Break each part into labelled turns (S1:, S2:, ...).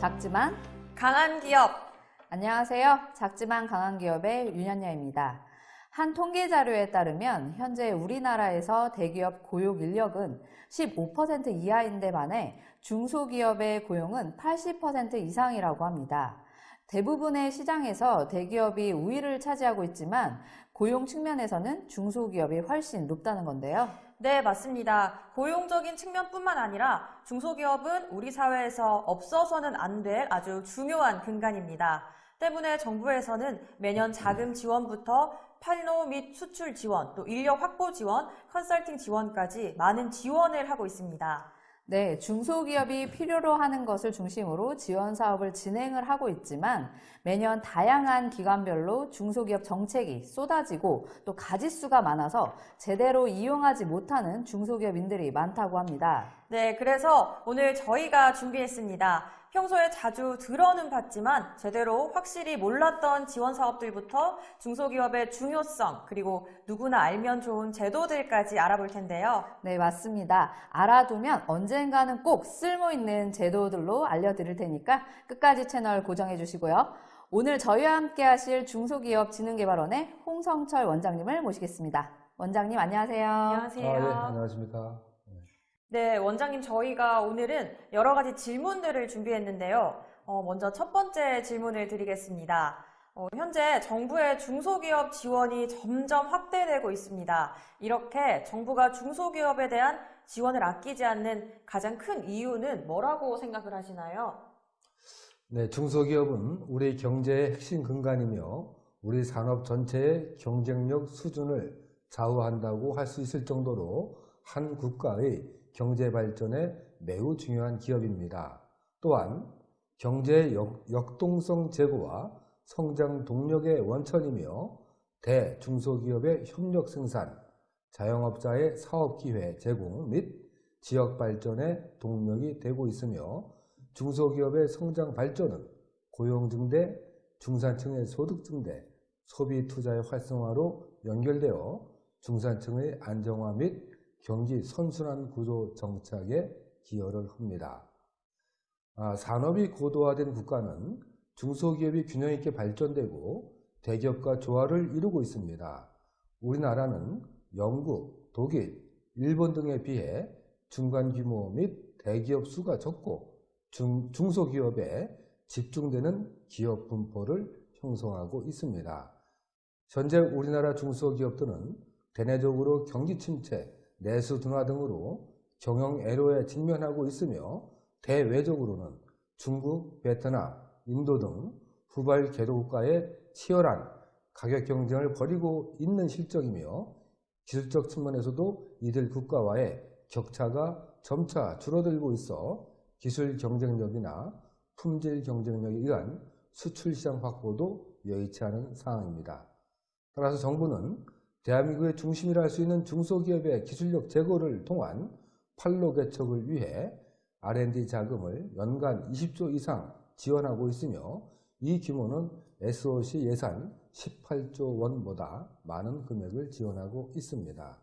S1: 작지만
S2: 강한 기업
S1: 안녕하세요. 작지만 강한 기업의 윤현녀입니다. 한 통계 자료에 따르면 현재 우리나라에서 대기업 고용 인력은 15% 이하인데 반해 중소기업의 고용은 80% 이상이라고 합니다. 대부분의 시장에서 대기업이 우위를 차지하고 있지만 고용 측면에서는 중소기업이 훨씬 높다는 건데요.
S2: 네, 맞습니다. 고용적인 측면뿐만 아니라 중소기업은 우리 사회에서 없어서는 안 될 아주 중요한 근간입니다. 때문에 정부에서는 매년 자금 지원부터 판로 및 수출 지원, 또 인력 확보 지원, 컨설팅 지원까지 많은 지원을 하고 있습니다.
S1: 네, 중소기업이 필요로 하는 것을 중심으로 지원 사업을 진행을 하고 있지만 매년 다양한 기관별로 중소기업 정책이 쏟아지고 또 가짓수가 많아서 제대로 이용하지 못하는 중소기업인들이 많다고 합니다.
S2: 네, 그래서 오늘 저희가 준비했습니다. 평소에 자주 들어는 봤지만 제대로 확실히 몰랐던 지원 사업들부터 중소기업의 중요성 그리고 누구나 알면 좋은 제도들까지 알아볼 텐데요.
S1: 네, 맞습니다. 알아두면 언젠가는 꼭 쓸모있는 제도들로 알려드릴 테니까 끝까지 채널 고정해 주시고요. 오늘 저희와 함께 하실 중소기업진흥개발원의 홍성철 원장님을 모시겠습니다. 원장님 안녕하세요.
S2: 안녕하세요.
S3: 아, 네, 안녕하십니까.
S2: 네, 원장님 저희가 오늘은 여러 가지 질문들을 준비했는데요. 어, 먼저 첫 번째 질문을 드리겠습니다. 어, 현재 정부의 중소기업 지원이 점점 확대되고 있습니다. 이렇게 정부가 중소기업에 대한 지원을 아끼지 않는 가장 큰 이유는 뭐라고 생각을 하시나요?
S3: 네, 중소기업은 우리 경제의 핵심 근간이며 우리 산업 전체의 경쟁력 수준을 좌우한다고 할 수 있을 정도로 한 국가의 경제 발전에 매우 중요한 기업입니다. 또한 경제의 역, 동성 제고와 성장 동력의 원천이며 대, 중소기업의 협력 생산, 자영업자의 사업기회 제공 및 지역 발전의 동력이 되고 있으며 중소기업의 성장 발전은 고용 증대, 중산층의 소득 증대, 소비 투자의 활성화로 연결되어 중산층의 안정화 및 경기 선순환 구조 정착에 기여를 합니다. 아, 산업이 고도화된 국가는 중소기업이 균형 있게 발전되고 대기업과 조화를 이루고 있습니다. 우리나라는 영국, 독일, 일본 등에 비해 중간 규모 및 대기업 수가 적고 중, 중소기업에 집중되는 기업 분포를 형성하고 있습니다. 현재 우리나라 중소기업들은 대내적으로 경기 침체, 내수 둔화 등으로 경영 애로에 직면하고 있으며 대외적으로는 중국, 베트남, 인도 등 후발 개도국가의 치열한 가격 경쟁을 벌이고 있는 실정이며 기술적 측면에서도 이들 국가와의 격차가 점차 줄어들고 있어 기술 경쟁력이나 품질 경쟁력에 의한 수출 시장 확보도 여의치 않은 상황입니다. 따라서 정부는 대한민국의 중심이라 할 수 있는 중소기업의 기술력 제고를 통한 판로 개척을 위해 R&D 자금을 연간 20조 이상 지원하고 있으며 이 규모는 SOC 예산 18조 원보다 많은 금액을 지원하고 있습니다.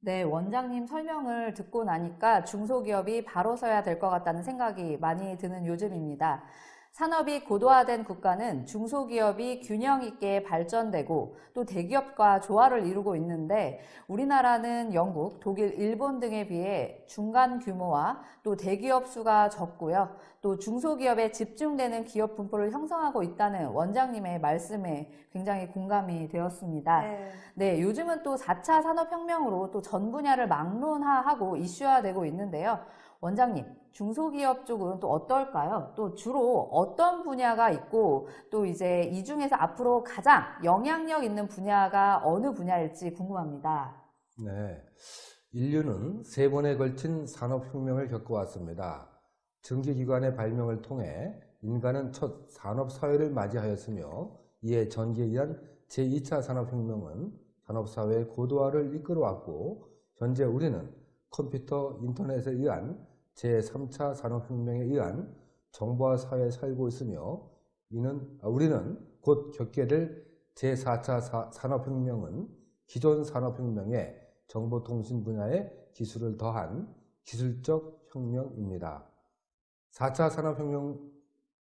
S1: 네, 원장님 설명을 듣고 나니까 중소기업이 바로 서야 될 것 같다는 생각이 많이 드는 요즘입니다. 산업이 고도화된 국가는 중소기업이 균형 있게 발전되고 또 대기업과 조화를 이루고 있는데 우리나라는 영국, 독일, 일본 등에 비해 중간 규모와 또 대기업 수가 적고요. 또 중소기업에 집중되는 기업 분포를 형성하고 있다는 원장님의 말씀에 굉장히 공감이 되었습니다. 네, 네 요즘은 또 4차 산업혁명으로 또 전 분야를 막론화하고 이슈화되고 있는데요. 원장님, 중소기업 쪽은 또 어떨까요? 또 주로 어떤 분야가 있고 또 이제 이 중에서 앞으로 가장 영향력 있는 분야가 어느 분야일지 궁금합니다.
S3: 네. 인류는 세 번에 걸친 산업혁명을 겪어왔습니다. 전기기관의 발명을 통해 인간은 첫 산업사회를 맞이하였으며 이에 전기에 의한 제2차 산업혁명은 산업사회의 고도화를 이끌어왔고 현재 우리는 컴퓨터, 인터넷에 의한 제3차 산업혁명에 의한 정보화 사회에 살고 있으며 이는 아, 우리는 곧 겪게 될 제4차 산업혁명은 기존 산업혁명에 정보통신 분야의 기술을 더한 기술적 혁명입니다. 4차 산업혁명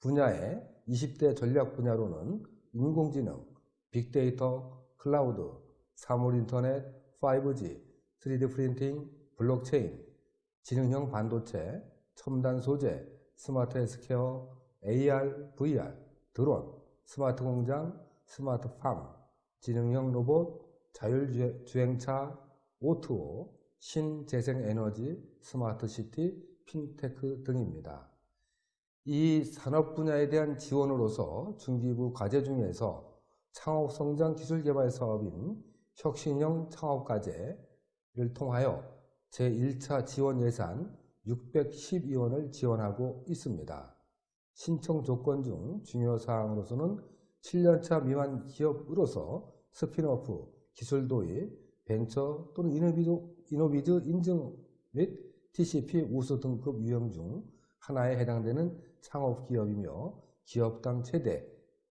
S3: 분야의 20대 전략 분야로는 인공지능, 빅데이터, 클라우드, 사물인터넷, 5G, 3D 프린팅, 블록체인, 지능형 반도체, 첨단 소재, 스마트 헬스케어, AR, VR, 드론, 스마트 공장, 스마트 팜, 지능형 로봇, 자율주행차, O2O, 신재생에너지, 스마트 시티, 핀테크 등입니다. 이 산업 분야에 대한 지원으로서 중기부 과제 중에서 창업성장 기술개발 사업인 혁신형 창업과제를 통하여 제1차 지원 예산 612원을 지원하고 있습니다. 신청 조건 중 중요 사항으로서는 7년차 미만 기업으로서 스피너프, 기술 도입, 벤처 또는 이노비즈, 인증 및 TCB 우수 등급 유형 중 하나에 해당되는 창업 기업이며 기업당 최대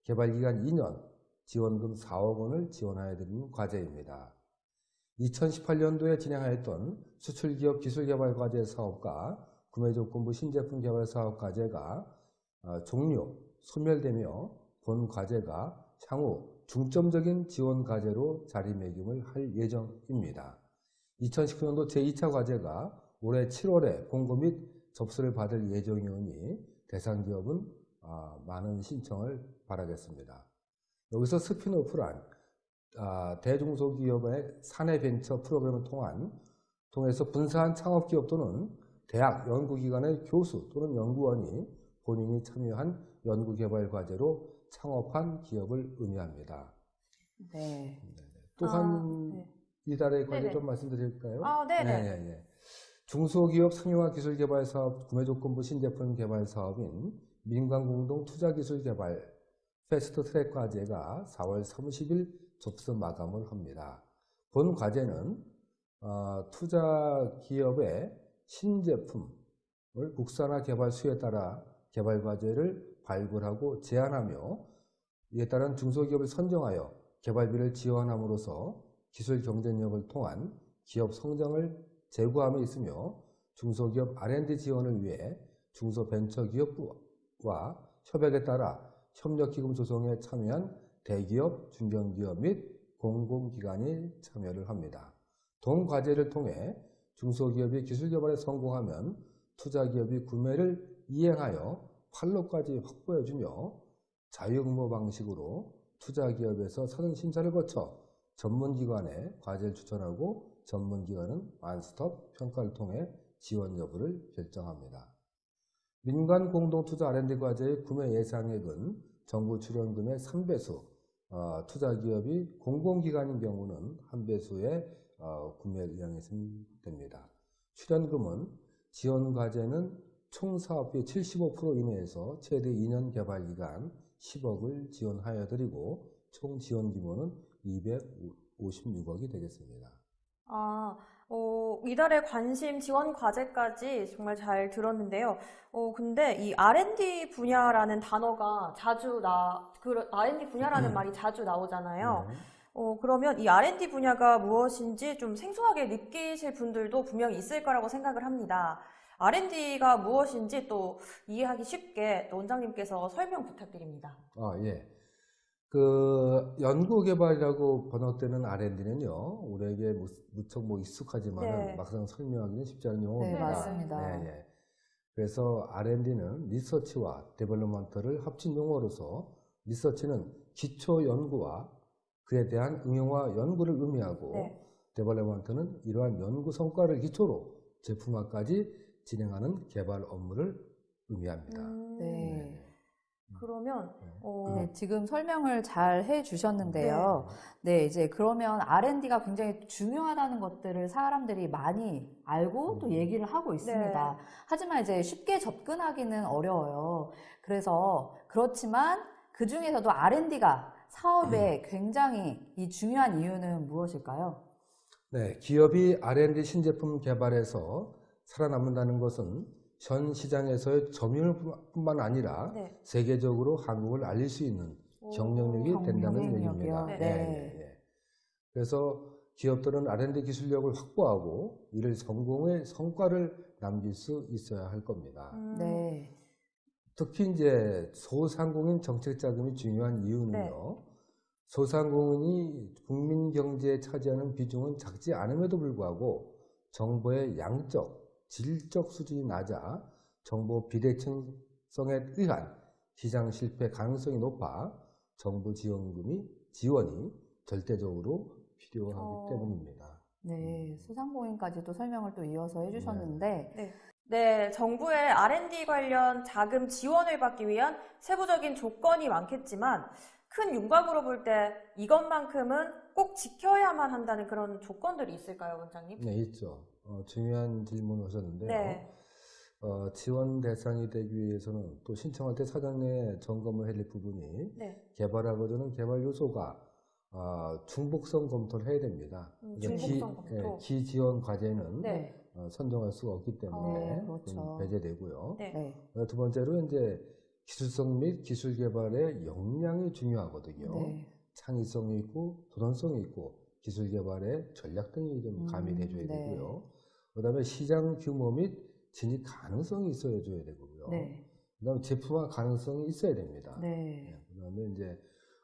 S3: 개발기간 2년 지원금 4억 원을 지원하여 드리는 과제입니다. 2018년도에 진행하였던 수출기업 기술개발과제 사업과 구매조건부 신제품 개발 사업 과제가 어, 종료, 소멸되며 본 과제가 향후 중점적인 지원 과제로 자리매김을 할 예정입니다. 2019년도 제2차 과제가 올해 7월에 공고 및 접수를 받을 예정이오니 대상 기업은 아, 많은 신청을 바라겠습니다. 여기서 spin-off란 아, 대중소기업의 사내 벤처 프로그램을 통한 통해서 분사한 창업기업 또는 대학 연구기관의 교수 또는 연구원이 본인이 참여한 연구개발 과제로 창업한 기업을 의미합니다.
S1: 네.
S3: 또한
S2: 아, 네.
S3: 이달의 과제. 좀 말씀드릴까요?
S2: 아, 네네.
S3: 예, 예. 중소기업 상용화 기술 개발 사업 구매 조건부 신제품 개발 사업인 민간 공동 투자 기술 개발 패스트 트랙 과제가 4월 30일 접수 마감을 합니다. 본 과제는 어, 투자 기업의 신제품을 국산화 개발 수에 따라 개발 과제를 발굴하고 제안하며 이에 따른 중소기업을 선정하여 개발비를 지원함으로써 기술 경쟁력을 통한 기업 성장을 제고함에 있으며 중소기업 R&D 지원을 위해 중소벤처기업부와 협약에 따라 협력기금 조성에 참여한 대기업, 중견기업 및 공공기관이 참여를 합니다. 동 과제를 통해 중소기업이 기술 개발에 성공하면 투자기업이 구매를 이행하여 판로까지 확보해주며 자유응모 방식으로 투자기업에서 사전 심사를 거쳐 전문기관에 과제를 추천하고 전문기관은 완스톱 평가를 통해 지원 여부를 결정합니다. 민간 공동투자 R&D 과제의 구매 예상액은 정부 출연금의 3배수, 어, 투자 기업이 공공기관인 경우는 한 배수의 어, 구매를 이용했으면 됩니다. 출연금은 지원 과제는 총 사업비 75% 이내에서 최대 2년 개발 기간 10억을 지원하여 드리고 총 지원 규모는 256억이 되겠습니다.
S2: 아, 어, 이달의 관심 지원 과제까지 정말 잘 들었는데요. 어, 근데 이 R&D 분야라는 단어가 자주 나, 그 R&D 분야라는 말이 자주 나오잖아요.
S3: 네.
S2: 어, 그러면 이 R&D 분야가 무엇인지 좀 생소하게 느끼실 분들도 분명히 있을 거라고 생각을 합니다. R&D가 무엇인지 또 이해하기 쉽게 또 원장님께서 설명 부탁드립니다.
S3: 아, 예. 그 연구개발이라고 번역되는 R&D는요, 우리에게 무- 무척 뭐 익숙하지만
S2: 네.
S3: 막상 설명하기는 쉽지 않은
S1: 네,
S3: 용어입니다.
S1: 맞습니다.
S3: 예, 예. 그래서 R&D는 리서치와 development를 합친 용어로서 research는 기초 연구와 그에 대한 응용화 연구를 의미하고
S2: 네.
S3: development는 이러한 연구 성과를 기초로 제품화까지 진행하는 개발 업무를 의미합니다.
S2: 음,
S1: 네.
S2: 그러면 어,
S1: 네, 지금 설명을 잘 해주셨는데요. 네, 이제 그러면 R&D가 굉장히 중요하다는 것들을 사람들이 많이 알고 또
S3: 음.
S1: 얘기를 하고 있습니다. 하지만 이제 쉽게 접근하기는 어려워요. 그래서 그렇지만 그 중에서도 R&D가 사업에 굉장히 이 중요한 이유는 무엇일까요?
S3: 네, 기업이 R&D 신제품 개발에서 살아남는다는 것은 현 시장에서의 점유율뿐만 아니라
S2: 네.
S3: 세계적으로 한국을 알릴 수 있는 경쟁력이
S1: 경-
S3: 된다는? 얘기입니다.
S2: 네.
S3: 예. 그래서 기업들은 R&D 기술력을 확보하고 이를 성공의 성과를 남길 수 있어야 할 겁니다.
S2: 음,
S1: 네.
S3: 특히 이제 소상공인 정책 자금이 중요한 이유는요.
S2: 네.
S3: 소상공인이 국민 경제에 차지하는 비중은 작지 않음에도 불구하고 정보의 양적, 질적 수준이 낮아 정보 비대칭성에 의한 시장 실패 가능성이 높아 정부 지원금이 지원이 절대적으로 필요하기
S2: 어.
S3: 때문입니다.
S1: 네, 소상공인까지도 설명을 또 이어서 해주셨는데,
S2: 네, 정부의 R&D 관련 자금 지원을 받기 위한 세부적인 조건이 많겠지만 큰 윤곽으로 볼 때 이것만큼은 꼭 지켜야만 한다는 그런 조건들이 있을까요, 원장님?
S3: 네, 있죠. 어, 중요한 질문을 하셨는데요.
S2: 네.
S3: 어, 지원 대상이 되기 위해서는 또 신청할 때 사전에 점검을 해야 될 부분이
S2: 네.
S3: 개발하고자는 개발 요소가 어, 중복성 검토를 해야 됩니다.
S2: 음, 중복성 검토.
S3: 예, 기지원 과제는
S2: 네.
S3: 어, 선정할 수가 없기 때문에
S1: 네,
S3: 그건
S1: 그렇죠.
S3: 배제되고요.
S2: 네.
S1: 네,
S3: 어, 두 번째로 이제 기술성 및 기술 개발의 역량이 중요하거든요.
S1: 네,
S3: 창의성이 있고 도전성이 있고 기술 개발의 전략 등이 좀
S1: 음,
S3: 가미돼줘야
S1: 네.
S3: 되고요. 그다음에 시장 규모 및 진입 가능성이 있어야 줘야 되고요.
S1: 네,
S3: 그다음에 제품화 가능성이 있어야 됩니다.
S1: 네,
S3: 그다음에 이제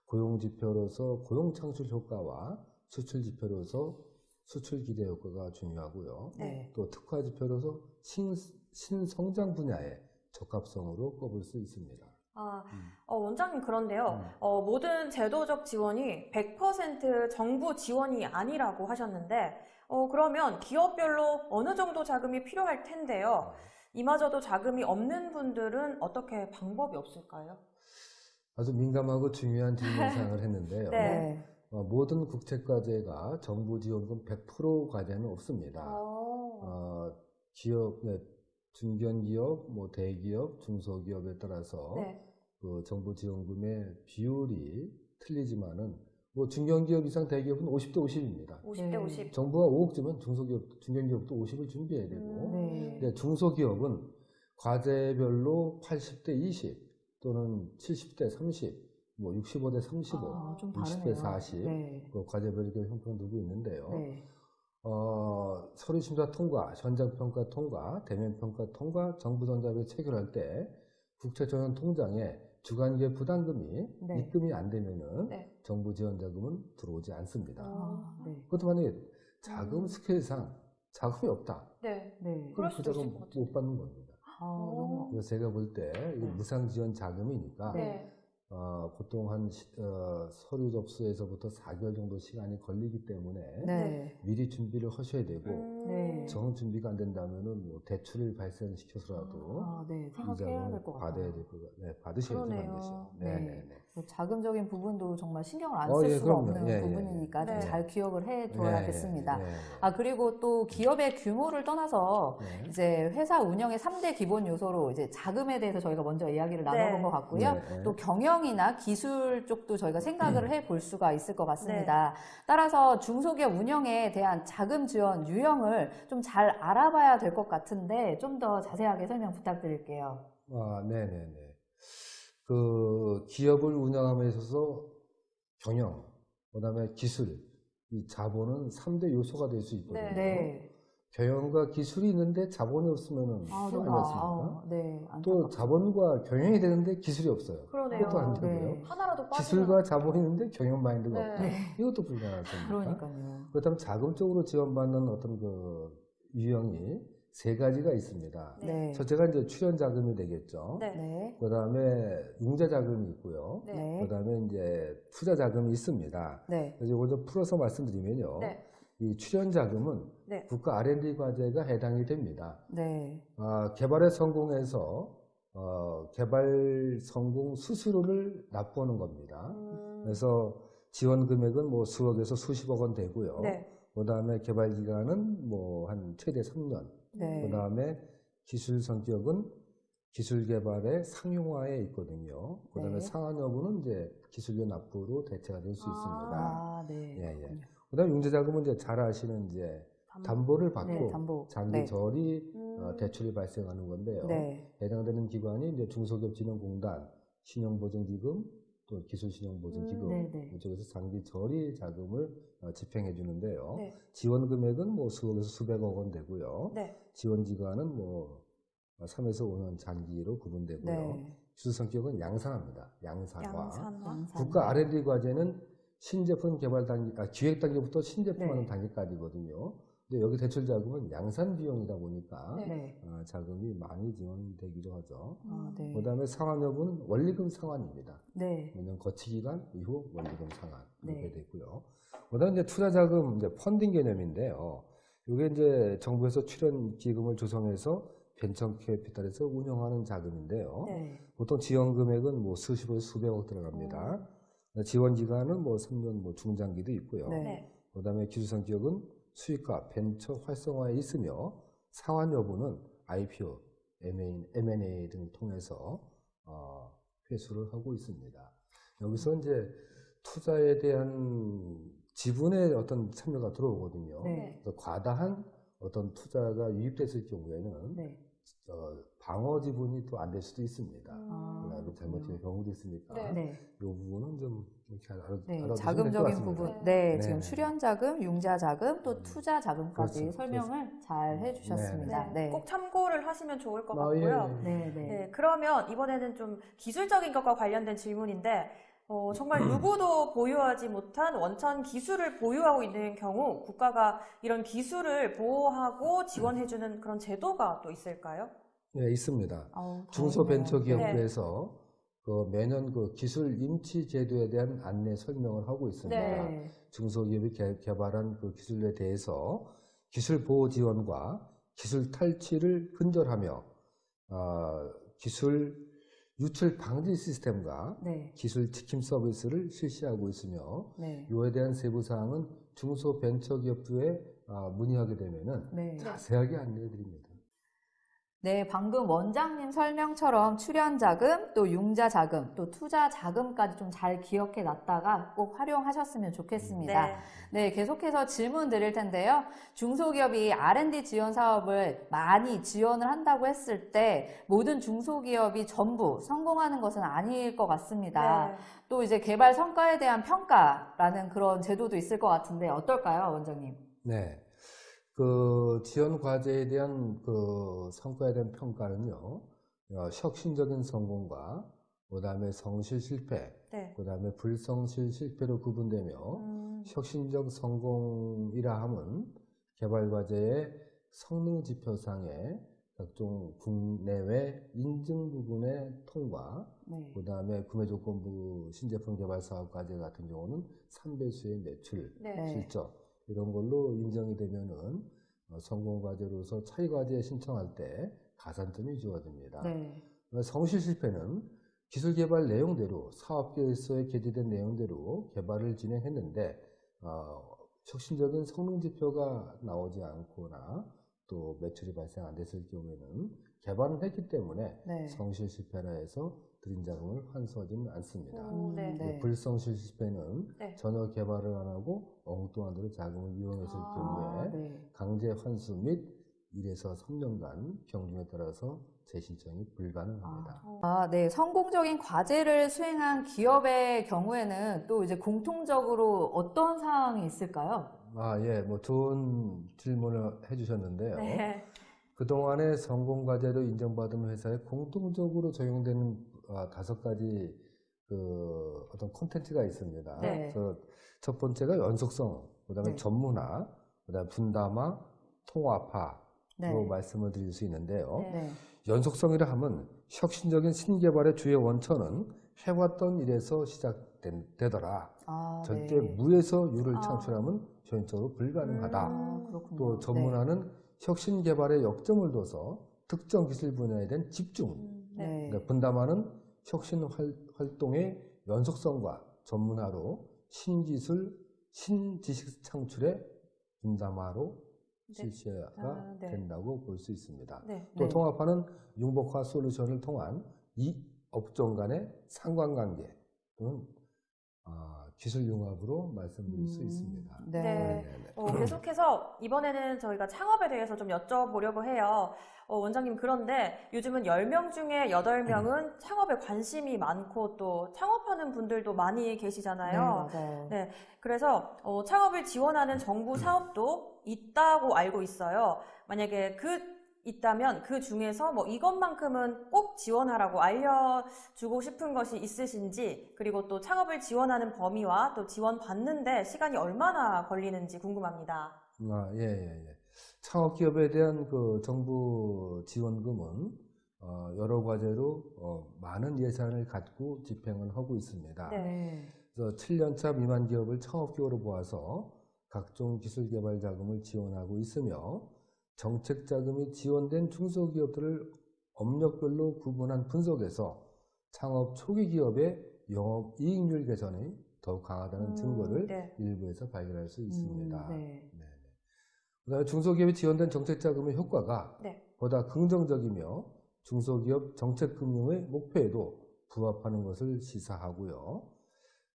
S3: 고용 지표로서 고용 창출 효과와 수출 지표로서 수출 기대 효과가 중요하고요.
S1: 네,
S3: 또 특화 지표로서 신, 신성장 분야의 적합성으로 꼽을 수 있습니다.
S2: 아,
S3: 음.
S2: 어, 원장님 그런데요.
S3: 음.
S2: 어, 모든 제도적 지원이 100% 정부 지원이 아니라고 하셨는데, 어, 그러면 기업별로 어느 정도 자금이 필요할 텐데요. 이마저도 자금이 없는 분들은 어떻게 방법이 없을까요?
S3: 아주 민감하고 중요한 질문사항을 했는데요.
S2: 네.
S1: 네,
S3: 어, 모든 국책과제가 정부 지원금 100% 과제는 없습니다.
S2: 어,
S3: 어, 기업, 네, 중견기업, 뭐 대기업, 중소기업에 따라서
S2: 네.
S3: 그 정부 지원금의 비율이 틀리지만은 뭐 중견기업 이상 대기업은 50대 50입니다.
S2: 50대
S1: 네.
S2: 50.
S3: 정부가 5억 주면 중소기업, 중견기업도 50을 준비해야 되고,
S2: 음.
S1: 네,
S3: 근데 중소기업은 과제별로 80대 20 또는 70대 30, 뭐 65대 35,
S1: 아, 좀
S3: 60대
S1: 다르네요.
S3: 40,
S1: 네,
S3: 그 과제별 이렇게 형평두고 있는데요.
S1: 네,
S3: 어, 서류 심사 통과, 현장 평가 통과, 대면 평가 통과, 정부 전자비 체결할 때 국채전환 통장에 주간기업 부담금이
S1: 네.
S3: 입금이 안 되면은
S2: 네.
S3: 정부 지원 자금은 들어오지 않습니다.
S1: 아, 네,
S3: 그것도 만약에 자금
S2: 음.
S3: 스케일상 자금이 없다.
S2: 네.
S1: 네.
S3: 그럼 그
S2: 수도 있을
S3: 자금
S2: 것
S3: 못. 받는 겁니다.
S1: 아,
S3: 그래서 제가 볼때 이게
S1: 네.
S3: 무상 지원 자금이니까
S2: 네.
S3: 어, 보통 한 시- 어, 서류 접수에서부터 4개월 정도 시간이 걸리기 때문에
S1: 네,
S3: 미리 준비를 하셔야 되고
S2: 음.
S1: 네.
S3: 정 준비가 안 된다면은 뭐 대출을 발생시켜서라도
S1: 아, 네,
S3: 이
S1: 생각해야
S3: 자금을
S1: 될것 같아요.
S3: 받아야 될것 같아요. 네,
S2: 그러네요.
S3: 반드시.
S1: 네.
S3: 네, 네, 네.
S1: 뭐 자금적인 부분도 정말 신경을 안
S3: 어,
S1: 쓸
S3: 예,
S1: 수가
S3: 그럼요.
S1: 없는
S3: 예, 예,
S1: 부분이니까 좀
S2: 네.
S1: 잘 기억을 해둬야겠습니다.
S3: 네, 네, 네.
S1: 아, 그리고 또 기업의 규모를 떠나서
S3: 네.
S1: 이제 회사 운영의 3대 기본 요소로 이제 자금에 대해서 저희가 먼저 이야기를
S2: 네.
S1: 나눠본 것 같고요. 또 경영이나 기술 쪽도 저희가 생각을
S3: 음.
S1: 해볼 수가 있을 것
S2: 네.
S1: 같습니다. 따라서 중소기업 운영에 대한 자금 지원 유형을 좀 잘 알아봐야 될 것 같은데 좀 더 자세하게 설명 부탁드릴게요.
S3: 아, 네, 네, 네. 그 기업을 운영함에 있어서 경영, 그다음에 기술, 이 자본은 3대 요소가 될 수 있거든요.
S2: 네.
S1: 네.
S3: 경영과 기술이 있는데 자본이 없으면은
S1: 아,
S3: 또
S1: 너무,
S3: 아니겠습니까?
S1: 아, 네.
S3: 또. 자본과 경영이 되는데 기술이 없어요.
S2: 그러네요.
S3: 그것도 안 되고요.
S1: 네.
S2: 하나라도 빠지면
S3: 기술과 자본이 있는데 경영 마인드가
S2: 네.
S3: 없다.
S1: 네.
S3: 이것도 불가능하습니다
S1: 그러니까요.
S3: 그렇다면 자금적으로 지원받는 어떤 그 유형이 세 가지가 있습니다.
S1: 네.
S3: 첫째가 이제 출연 자금이 되겠죠.
S2: 네.
S1: 네.
S3: 그 다음에 융자 자금이 있고요.
S2: 네.
S1: 네.
S3: 그 다음에 이제 투자 자금이 있습니다.
S1: 네.
S3: 그래서 이걸 좀 풀어서 말씀드리면요.
S2: 네.
S3: 이 출연 자금은
S2: 네.
S3: 국가 R&D 과제가 해당이 됩니다.
S1: 네.
S3: 아, 개발에 성공해서 어, 개발 성공 수수료를 납부하는 겁니다.
S2: 음.
S3: 그래서 지원 금액은 뭐 수억에서 수십억 원 되고요.
S2: 네.
S3: 그 다음에 개발 기간은 뭐 한 최대 3년.
S1: 네.
S3: 그 다음에 기술 성격은 기술 개발의 상용화에 있거든요. 그 다음에
S1: 네.
S3: 상한 여부는 이제 기술료 납부로 대체가 될수
S2: 아.
S3: 있습니다.
S1: 아, 네.
S3: 예, 예.
S1: 그
S3: 다음에 융자자금은 이제 잘 아시는 이제 담보 를 받고
S1: 네, 담보.
S3: 장기
S1: 네.
S3: 저리
S2: 음.
S3: 어, 대출이 발생하는 건데요.
S1: 네.
S3: 해당되는 기관이 이제 중소기업진흥공단, 신용보증기금, 또 기술신용보증기금
S1: 음, 네, 네.
S3: 이쪽에서 장기 저리 자금을 어, 집행해 주는데요.
S2: 네.
S3: 지원 금액은 뭐 수억에서 수백억 원 되고요.
S2: 네.
S3: 지원 기간은 뭐 3에서 5년 장기로 구분되고요.
S1: 네.
S3: 기술 성격은 양산화입니다. 양산화.
S2: 양산화.
S1: 양산.
S3: 국가 R&D 과제는 신제품 개발 단계, 아, 기획 단계부터 신제품하는
S1: 네.
S3: 단계까지거든요. 근데 여기 대출 자금은 양산 비용이다 보니까
S2: 네.
S1: 네.
S3: 어, 자금이 많이 지원되기도 하죠.
S1: 아, 네.
S3: 그다음에 상환 여부는 원리금 상환입니다.
S1: 네.
S3: 매년 거치 기간 이후 원리금 상환 이렇게
S1: 네.
S3: 되고요. 그다음 이제 투자 자금 이제 펀딩 개념인데요. 이게 이제 정부에서 출연 기금을 조성해서 벤처 캐피탈에서 운영하는 자금인데요.
S1: 네.
S3: 보통 지원 금액은 뭐 수십에서 수백억 들어갑니다. 지원 기간은 뭐 3년 뭐 중장기도 있고요. 그다음에 기술성 기업은 수익과 벤처 활성화에 있으며 상환 여부는 IPO, M&A, 등을 통해서 어, 회수를 하고 있습니다. 여기서 이제 투자에 대한 지분의 어떤 참여가 들어오거든요.
S1: 네.
S3: 과다한 어떤 투자가 유입됐을 경우에는
S1: 네.
S3: 어, 방어 지분이 또 안 될 수도 있습니다.
S1: 아,
S3: 그래서 잘못된 경우도 있으니까
S2: 네.
S1: 네.
S3: 이 부분은 좀 이렇게 알아,
S1: 네,
S3: 알아두시면 될것
S1: 자금적인. 부분.
S2: 네.
S1: 네,
S3: 네,
S1: 지금
S3: 네.
S1: 출연 자금, 융자 자금, 또
S3: 음.
S1: 투자 자금까지
S3: 그렇죠.
S1: 설명을 잘 해주셨습니다.
S2: 네.
S1: 네.
S2: 꼭 참고를 하시면 좋을 것
S3: 아, 예,
S2: 같고요.
S3: 예.
S1: 네, 네.
S2: 네, 그러면 이번에는 좀 기술적인 것과 관련된 질문인데, 어, 정말 누구도 보유하지 못한 원천 기술을 보유하고 있는 경우 국가가 이런 기술을 보호하고 지원해주는 그런 제도가 또 있을까요?
S3: 예, 있습니다.
S1: 아우,
S3: 중소벤처기업부에서 그 매년 그 기술 임치 제도에 대한 안내 설명을 하고 있습니다.
S1: 네.
S3: 중소기업이 개, 개발한 그 기술에 대해서 기술 보호 지원과 기술 탈취를 근절하며 어, 기술 유출 방지 시스템과
S1: 네.
S3: 기술 지킴 서비스를 실시하고 있으며
S1: 네.
S3: 이에 대한 세부 사항은 중소벤처기업부에 아, 문의하게 되면은
S1: 네.
S3: 자세하게 안내해 드립니다.
S1: 네, 방금 원장님 설명처럼 출연 자금, 또 융자 자금, 또 투자 자금까지 좀 잘 기억해 놨다가 꼭 활용하셨으면 좋겠습니다.
S2: 네.
S1: 네, 계속해서 질문 드릴 텐데요. 중소기업이 R&D 지원 사업을 많이 지원을 한다고 했을 때 모든 중소기업이 전부 성공하는 것은 아닐 것 같습니다.
S2: 네.
S1: 또 이제 개발 성과에 대한 평가라는 그런 제도도 있을 것 같은데 어떨까요, 원장님?
S3: 네. 그 지원 과제에 대한 그 성과에 대한 평가는요, 어, 혁신적인 성공과 그다음에 성실 실패,
S2: 네.
S3: 그다음에 불성실 실패로 구분되며
S2: 음,
S3: 혁신적 성공이라 함은 개발 과제의 성능 지표상의 각종 국내외 인증 부분의 통과,
S1: 네.
S3: 그 다음에 구매 조건부 신제품 개발 사업 과제 같은 경우는 3배수의 매출,
S2: 네.
S1: 네.
S3: 실적 이런 걸로 인정이 되면은 어, 성공 과제로서 차이 과제 신청할 때 가산점이 주어집니다.
S1: 네.
S3: 어, 성실 실패는 기술 개발 내용대로 사업 계획서에 게재된 내용대로 개발을 진행했는데 어, 혁신적인 성능 지표가 나오지 않거나 또 매출이 발생 안 됐을 경우에는 개발은 했기 때문에
S1: 네.
S3: 성실 실패라 해서 드린 자금을 환수하지는 않습니다.
S2: 오, 네.
S1: 음, 네.
S3: 불성실 실패는
S2: 네.
S3: 전혀 개발을 안 하고 엉뚱한 데로 자금을 이용했을
S2: 아,
S3: 경우에
S1: 네.
S3: 강제 환수 및 1에서 3년간 경중에 따라서 재신청이 불가능합니다.
S2: 어,
S1: 아, 네. 성공적인 과제를 수행한 기업의 경우에는 또 이제 공통적으로 어떤 사항이 있을까요?
S3: 아, 예, 뭐 좋은 질문을 해주셨는데요.
S2: 네.
S3: 그동안의 성공 과제로 인정받은 회사에 공통적으로 적용되는 아, 다섯 가지 그 어떤 콘텐츠가 있습니다.
S2: 네.
S3: 그래서 첫 번째가 연속성, 그다음에
S1: 네.
S3: 전문화, 그다음에 분담화, 통합화로
S1: 네.
S3: 말씀을 드릴 수 있는데요.
S2: 네.
S1: 네.
S3: 연속성이라 하면 혁신적인 신개발의 주요 원천은 해왔던 일에서 시작되더라.
S1: 아,
S3: 절대
S1: 네.
S3: 무에서 유를
S2: 아.
S3: 창출하면 현실적으로 불가능하다.
S1: 아.
S3: 또 전문화는 혁신 개발에 역점을 둬서 특정 기술 분야에 대한 집중.
S2: 음,
S1: 네.
S2: 네.
S1: 네.
S3: 그러니까 분담하는 혁신 활, 활동의 연속성과 전문화로 신기술, 신지식 창출의 분담화로
S2: 네.
S3: 실시가
S2: 아, 네.
S3: 된다고 볼 수 있습니다.
S2: 네.
S3: 또
S1: 네.
S3: 통합하는 융복화 솔루션을 통한 이 업종 간의 상관관계 또는 아, 기술 융합으로 말씀드릴 수
S1: 음,
S3: 있습니다.
S1: 네.
S2: 네.
S3: 네.
S2: 어, 계속해서 이번에는 저희가 창업에 대해서 좀 여쭤보려고 해요. 어, 원장님, 그런데 요즘은 10명 중에 8명은 창업에 관심이 많고 또 창업하는 분들도 많이
S1: 네,
S2: 계시잖아요.
S1: 맞아요.
S2: 네. 그래서 어, 창업을 지원하는 정부 사업도 있다고 알고 있어요. 만약에 그 있다면 그 중에서 뭐 이것만큼은 꼭 지원하라고 알려주고 싶은 것이 있으신지 그리고 또 창업을 지원하는 범위와 또 지원 받는데 시간이 얼마나 걸리는지 궁금합니다.
S3: 아, 예, 예, 예. 창업 기업에 대한 그 정부 지원금은 어, 여러 과제로 어, 많은 예산을 갖고 집행을 하고 있습니다.
S2: 네.
S1: 네.
S3: 그래서 7년차 미만 기업을 창업 기업으로 보아서 각종 기술 개발 자금을 지원하고 있으며 정책 자금이 지원된 중소기업들을 업력별로 구분한 분석에서 창업 초기 기업의 영업 이익률 개선이 더욱 강하다는
S2: 음,
S3: 증거를
S2: 네.
S3: 일부에서 발견할 수 있습니다.
S1: 음, 네.
S3: 네. 그다음에 중소기업이 지원된 정책 자금의 효과가
S2: 네.
S3: 보다 긍정적이며 중소기업 정책 금융의 목표에도 부합하는 것을 시사하고요.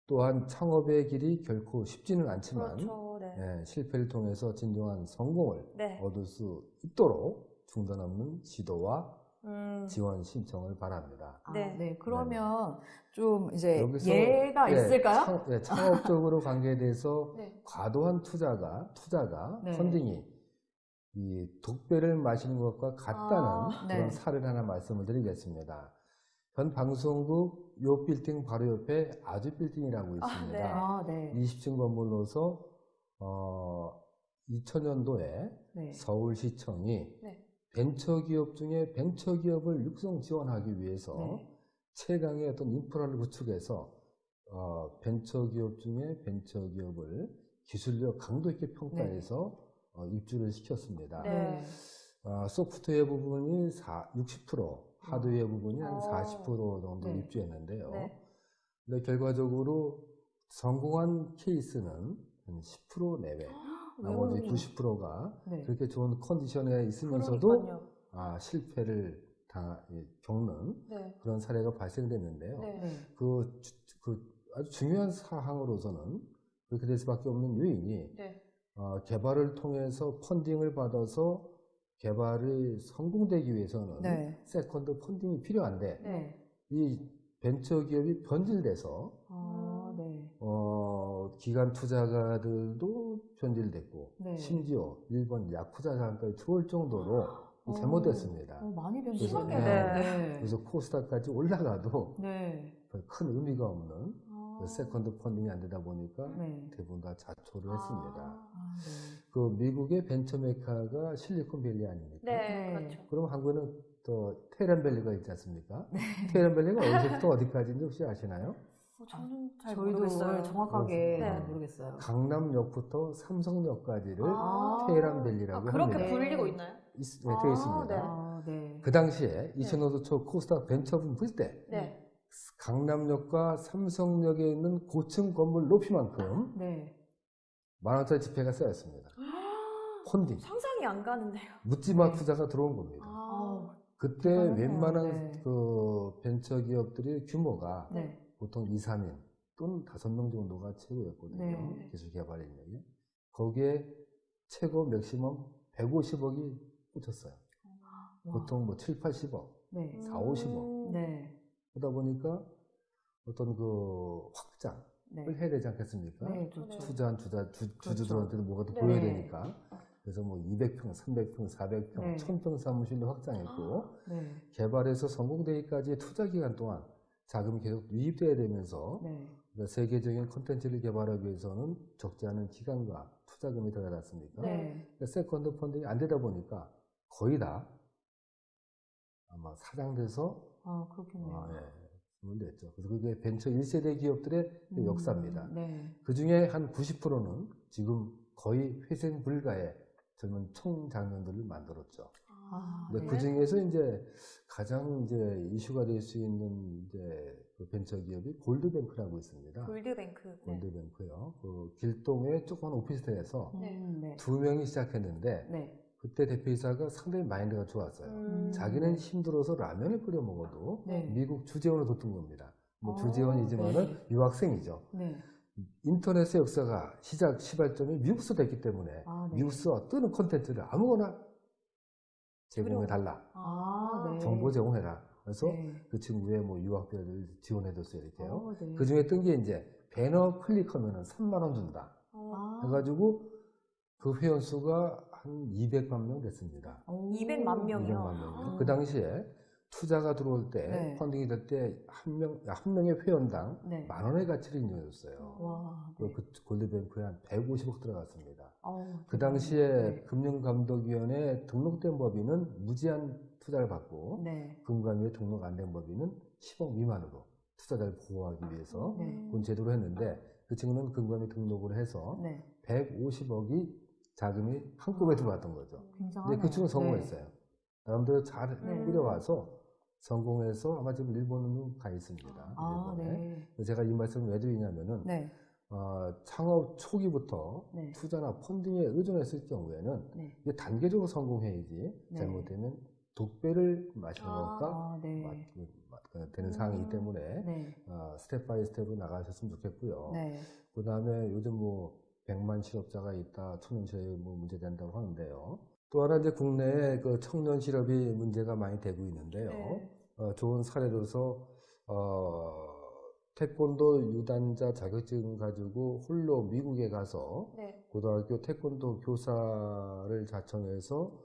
S3: 또한 창업의 길이 결코 쉽지는 않지만
S2: 그렇죠. 네.
S3: 예, 실패를 통해서 진정한 성공을
S2: 네.
S3: 얻을 수 있도록 중단 없는 지도와
S2: 음,
S3: 지원 신청을 바랍니다.
S1: 아,
S2: 네.
S1: 네. 그러면 좀 이제
S3: 여기서
S1: 예가
S3: 예,
S1: 있을까요?
S3: 창, 예, 창업적으로 관계에 대해서
S2: 네.
S3: 과도한 투자가 투자가
S1: 네.
S3: 펀딩이 이 독배를 마시는 것과 같다는
S2: 아,
S3: 그런
S1: 네.
S3: 사례를 하나 말씀을 드리겠습니다. 현 방송국 요 빌딩 바로 옆에 아주 빌딩이라고
S2: 아,
S3: 있습니다.
S2: 네.
S1: 아, 네.
S3: 20층 건물로서 어, 2000년도에
S1: 네.
S3: 서울시청이
S2: 네.
S3: 벤처기업 중에 벤처기업을 육성 지원하기 위해서
S1: 네.
S3: 최강의 어떤 인프라를 구축해서 어, 벤처기업 중에 벤처기업을 기술력 강도 있게 평가해서 어, 입주를 시켰습니다.
S2: 네.
S3: 어, 소프트웨어 부분이 4, 60%, 하드웨어 부분이 한
S2: 어.
S3: 40% 정도
S1: 네.
S3: 입주했는데요.
S2: 네.
S3: 근데 결과적으로 성공한 케이스는 한 10% 내외, 나머지
S2: 오.
S3: 90%가
S1: 네.
S3: 그렇게 좋은 컨디션에 있으면서도
S2: 그러니까요.
S3: 아, 실패를 당, 이, 겪는
S2: 네.
S3: 그런 사례가 발생됐는데요.
S2: 네.
S1: 네.
S3: 그, 주- 그 아주 중요한 사항으로서는 그렇게 될 수밖에 없는 요인이
S2: 네.
S3: 어, 개발을 통해서 funding을 받아서 개발이 성공되기 위해서는
S1: 네.
S3: second funding이 필요한데
S1: 네.
S3: 이 벤처기업이 변질돼서 기관 투자가들도 변질됐고
S1: 네.
S3: 심지어 일본 야쿠자 자금까지 들어올 정도로
S1: 어.
S3: 잘못됐습니다.
S1: 어, 많이
S3: 그래서,
S1: 변했네요.
S2: 네.
S1: 네.
S3: 그래서 코스닥까지 올라가도
S1: 네.
S3: 별 큰 의미가 없는
S1: 아.
S3: 그 second funding이 안 되다 보니까
S1: 네.
S3: 대부분 다 좌초를 했습니다.
S1: 아, 네.
S3: 그 미국의 벤처 메카가 실리콘밸리 아닙니까?
S2: 네.
S1: 네.
S2: 그렇죠.
S3: 그럼 한국에는 또 테헤란밸리가 있지 않습니까? 테헤란밸리가 어디서부터 어디까지인지 혹시 아시나요?
S2: 어, 저는 잘
S1: 저희도
S2: 모르겠어요.
S1: 정확하게
S2: 네.
S1: 모르겠어요.
S3: 강남역부터 삼성역까지를
S2: 아.
S3: 테헤란밸리라고
S2: 아, 그렇게
S3: 합니다.
S2: 불리고 있나요?
S3: 있, 네,
S2: 아,
S3: 되어 있습니다.
S2: 네.
S1: 아, 네.
S3: 그 당시에 2000년도 초 코스닥 벤처분 불때
S2: 네.
S3: 강남역과 삼성역에 있는 고층 건물 높이만큼
S1: 네.
S3: 만원짜리 지폐가 쌓였습니다. 펀딩,
S2: 상상이 안 가는데요.
S3: 묻지마
S1: 네.
S3: 투자가 들어온 겁니다.
S2: 아,
S3: 그때
S1: 대단하네요.
S3: 웬만한
S1: 네.
S3: 그 벤처 기업들의 규모가
S1: 네.
S3: 보통 2, 3인 또는 5명 정도가 최고였거든요.
S1: 네.
S3: 기술 개발 인력이. 거기에 최고 맥시멈 150억이 꽂혔어요.
S1: 와.
S3: 보통 뭐 7, 80억,
S1: 네.
S3: 4, 50억.
S2: 음,
S1: 네.
S3: 그러다 보니까 어떤 그 확장을
S1: 네.
S3: 해야 되지 않겠습니까?
S1: 네, 그렇죠.
S3: 투자한 투자, 주,
S1: 그렇죠.
S3: 주주들한테도 뭐가 더
S2: 네.
S3: 보여야 되니까. 그래서 뭐 200평, 300평, 400평,
S1: 네.
S3: 1000평 사무실로 확장했고,
S1: 네.
S3: 개발에서 성공 되기까지의 투자 기간 동안 자금이 계속 유입돼야 되면서
S1: 네.
S3: 그러니까 세계적인 콘텐츠를 개발하기 위해서는 적지 않은 기간과 투자금이 들어가지 않습니까?
S1: 네.
S3: 그러니까 second funding이 안 되다 보니까 거의 다 아마 사장돼서
S1: 아, 그렇겠네요.
S3: 아, 예, 냈죠. 그래서 그게 벤처 1세대 기업들의
S1: 음,
S3: 역사입니다.
S1: 네.
S3: 그 중에 한 90%는 지금 거의 회생 불가의 젊은 청장년들을 만들었죠.
S1: 아,
S3: 근데
S1: 네.
S3: 그 중에서 이제 가장 이제 이슈가 될 수 있는 이제 그 벤처 기업이 골드뱅크라고 있습니다.
S2: 골드뱅크. 네.
S3: 골드뱅크요. 그 길동의 조그만 오피스텔에서
S2: 네.
S1: 음, 네.
S3: 두 명이 시작했는데
S1: 네.
S3: 그때 대표이사가 상당히 마인드가 좋았어요.
S2: 음,
S3: 자기는 힘들어서 라면을 끓여 먹어도
S1: 네.
S3: 미국 주재원을 뒀던 겁니다. 뭐
S1: 아,
S3: 주재원이지만은
S1: 네.
S3: 유학생이죠.
S1: 네.
S3: 인터넷의 역사가 시작 시발점이 미국서 됐기 때문에
S1: 아, 네.
S3: 미국서 뜨는 콘텐츠를 아무거나 제공해 달라.
S1: 아, 네.
S3: 정보 제공해라. 그래서
S1: 네.
S3: 그 친구의 뭐 유학비를 지원해줬어요 이렇게요.
S1: 어, 네.
S3: 그 중에 뜬 게 이제 배너 클릭하면 은 3만 원 준다.
S2: 어,
S1: 아,
S3: 해가지고 그 회원 수가 한 200만 명 됐습니다.
S1: 오.
S2: 200만 명이요?
S3: 200만 명이요.
S1: 아.
S3: 그 당시에 투자가 들어올 때
S1: 네.
S3: 펀딩이 될 때 한 명, 한 명의 회원당
S1: 네.
S3: 만 원의 가치를 인정했어요.
S1: 와.
S3: 그, 그 골드뱅크에 한 150억 들어갔습니다.
S1: 어우,
S3: 그. 당시에
S1: 네.
S3: 금융감독위원회 등록된 법인은 무제한 투자를 받고
S1: 네.
S3: 금감위에 등록 안 된 법인은 10억 미만으로 투자자를 보호하기 위해서
S1: 네.
S3: 그런 제도를 했는데 그 친구는 금감위 등록을 해서
S1: 네.
S3: 150억이 자금이 한꺼번에 들어왔던 거죠.
S1: 굉장하네요.
S3: 근데 그 친구는 성공했어요. 나름대로 잘
S1: 네.
S3: 꾸려와서 성공해서 아마 지금 일본으로 가 있습니다.
S1: 아,
S3: 일본에.
S1: 네.
S3: 제가 이 말씀을 왜 드리냐면은
S1: 네.
S3: 어, 창업 초기부터
S1: 네.
S3: 투자나 펀딩에 의존했을 경우에는
S1: 네.
S3: 이게 단계적으로 성공해야지
S1: 네.
S3: 잘못되면 독배를 마시는
S2: 아.
S3: 것과
S1: 아,
S3: 맞- 되는 상황이기 때문에
S1: 네.
S3: 어, step by step으로 나가셨으면 좋겠고요.
S1: 네.
S3: 그 다음에 요즘 뭐 100만 실업자가 있다, 청년 실업이 뭐 문제 된다고 하는데요. 또 하나 이제 국내에 그 청년 실업이 문제가 많이 되고 있는데요.
S2: 네.
S3: 어, 좋은 사례로서 어, 태권도 유단자 자격증 가지고 홀로 미국에 가서
S2: 네.
S3: 고등학교 태권도 교사를 자청해서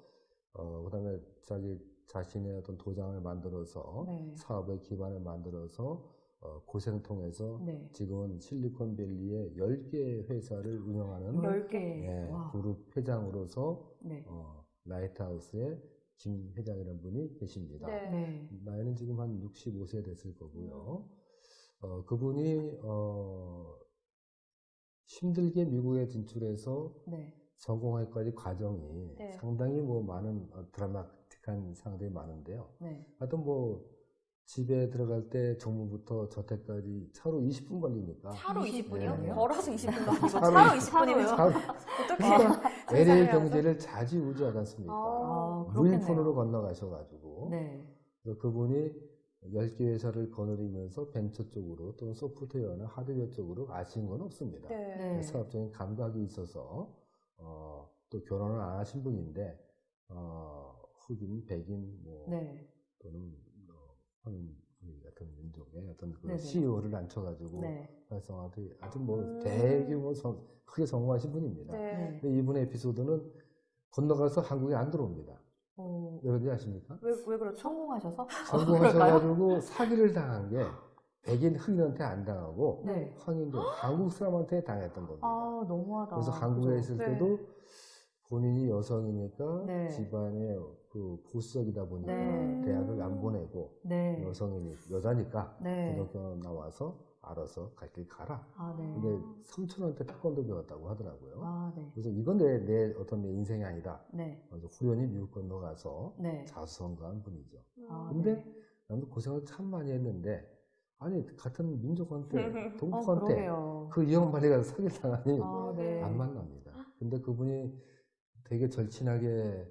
S3: 어, 그다음에 자기 자신의 어떤 도장을 만들어서
S1: 네.
S3: 사업의 기반을 만들어서 어, 고생 통해서
S1: 네.
S3: 지금은 실리콘밸리에 10개 회사를 운영하는
S1: 열열
S2: 개.
S1: 개.
S3: 예,
S1: 와.
S3: 그룹 회장으로서
S1: 네.
S3: 어, 라이트하우스의 김 회장이라는 분이 계십니다.
S2: 네.
S1: 네.
S3: 나이는 지금 한 65세 됐을 거고요. 어, 그분이 어, 힘들게 미국에 진출해서
S1: 네.
S3: 성공할까지 과정이
S2: 네.
S3: 상당히 뭐 많은 어, 드라마틱한 상황들이 많은데요.
S1: 네.
S3: 하여튼 뭐 집에 들어갈 때 정문부터 저택까지 차로 20분 걸리니까
S2: 차로
S1: 20
S2: 20분이요?
S3: 분이요?
S2: 걸어서 20분도 아니고
S3: 차로
S2: 차로
S3: 20
S2: 20분이면
S1: 차로요?
S3: 차-
S2: 어떻게
S3: LA 경제를 자지우지하지 않습니까?
S1: 아,
S3: 무인폰으로
S1: 그렇겠네요.
S3: 건너가셔가지고
S1: 네.
S3: 그분이 10개 회사를 거느리면서 벤처 쪽으로 또는 소프트웨어나 하드웨어 쪽으로 아쉬운 건 없습니다.
S2: 네.
S1: 네.
S3: 사업적인 감각이 있어서 어, 또 결혼을 안 하신 분인데 어, 흑인, 백인 뭐
S1: 네.
S3: 또는 어, 한 같은 민족의 어떤 그
S1: 네네.
S3: CEO를 앉혀가지고
S1: 네.
S3: 활성화돼 아주 뭐
S2: 음.
S3: 대규모 성, 크게 성공하신 분입니다.
S2: 네.
S1: 네.
S3: 근데 이분의 에피소드는 건너가서 한국에 안 들어옵니다.
S1: 어,
S3: 왜 그런지 아십니까?
S2: 왜, 왜 그렇죠?
S1: 성공하셔서?
S3: 성공하셔가지고 사기를 당한 게 백인 흑인한테 안 당하고
S1: 네.
S3: 황인들 한국 사람한테 당했던 겁니다.
S1: 아, 너무하다.
S3: 그래서 한국에
S1: 그죠?
S3: 있을
S2: 네.
S3: 때도 본인이 여성이니까
S1: 네.
S3: 집안의 그 보수적이다 보니까
S1: 네.
S3: 대학을 안 보내고
S1: 네.
S3: 여성이니 여자니까
S1: 네.
S3: 고등학교 나와서 알아서 갈 길 가라.
S1: 아, 네.
S3: 근데 삼촌한테 태권도 배웠다고 하더라고요.
S1: 아, 네.
S3: 그래서 이건 내, 내 어떤 내 인생이 아니다.
S1: 네.
S3: 그래서 후연히 미국 건너가서
S1: 네.
S3: 자수성가한 분이죠.
S1: 아,
S3: 근데
S1: 네.
S3: 나도 고생을 참 많이 했는데 아니 같은 민족한테
S1: 아,
S3: 동포한테
S1: 그러게요.
S3: 그 이형 빨리 가서 사기를 당하니
S1: 아, 네.
S3: 안 만납니다. 근데 그분이 되게 절친하게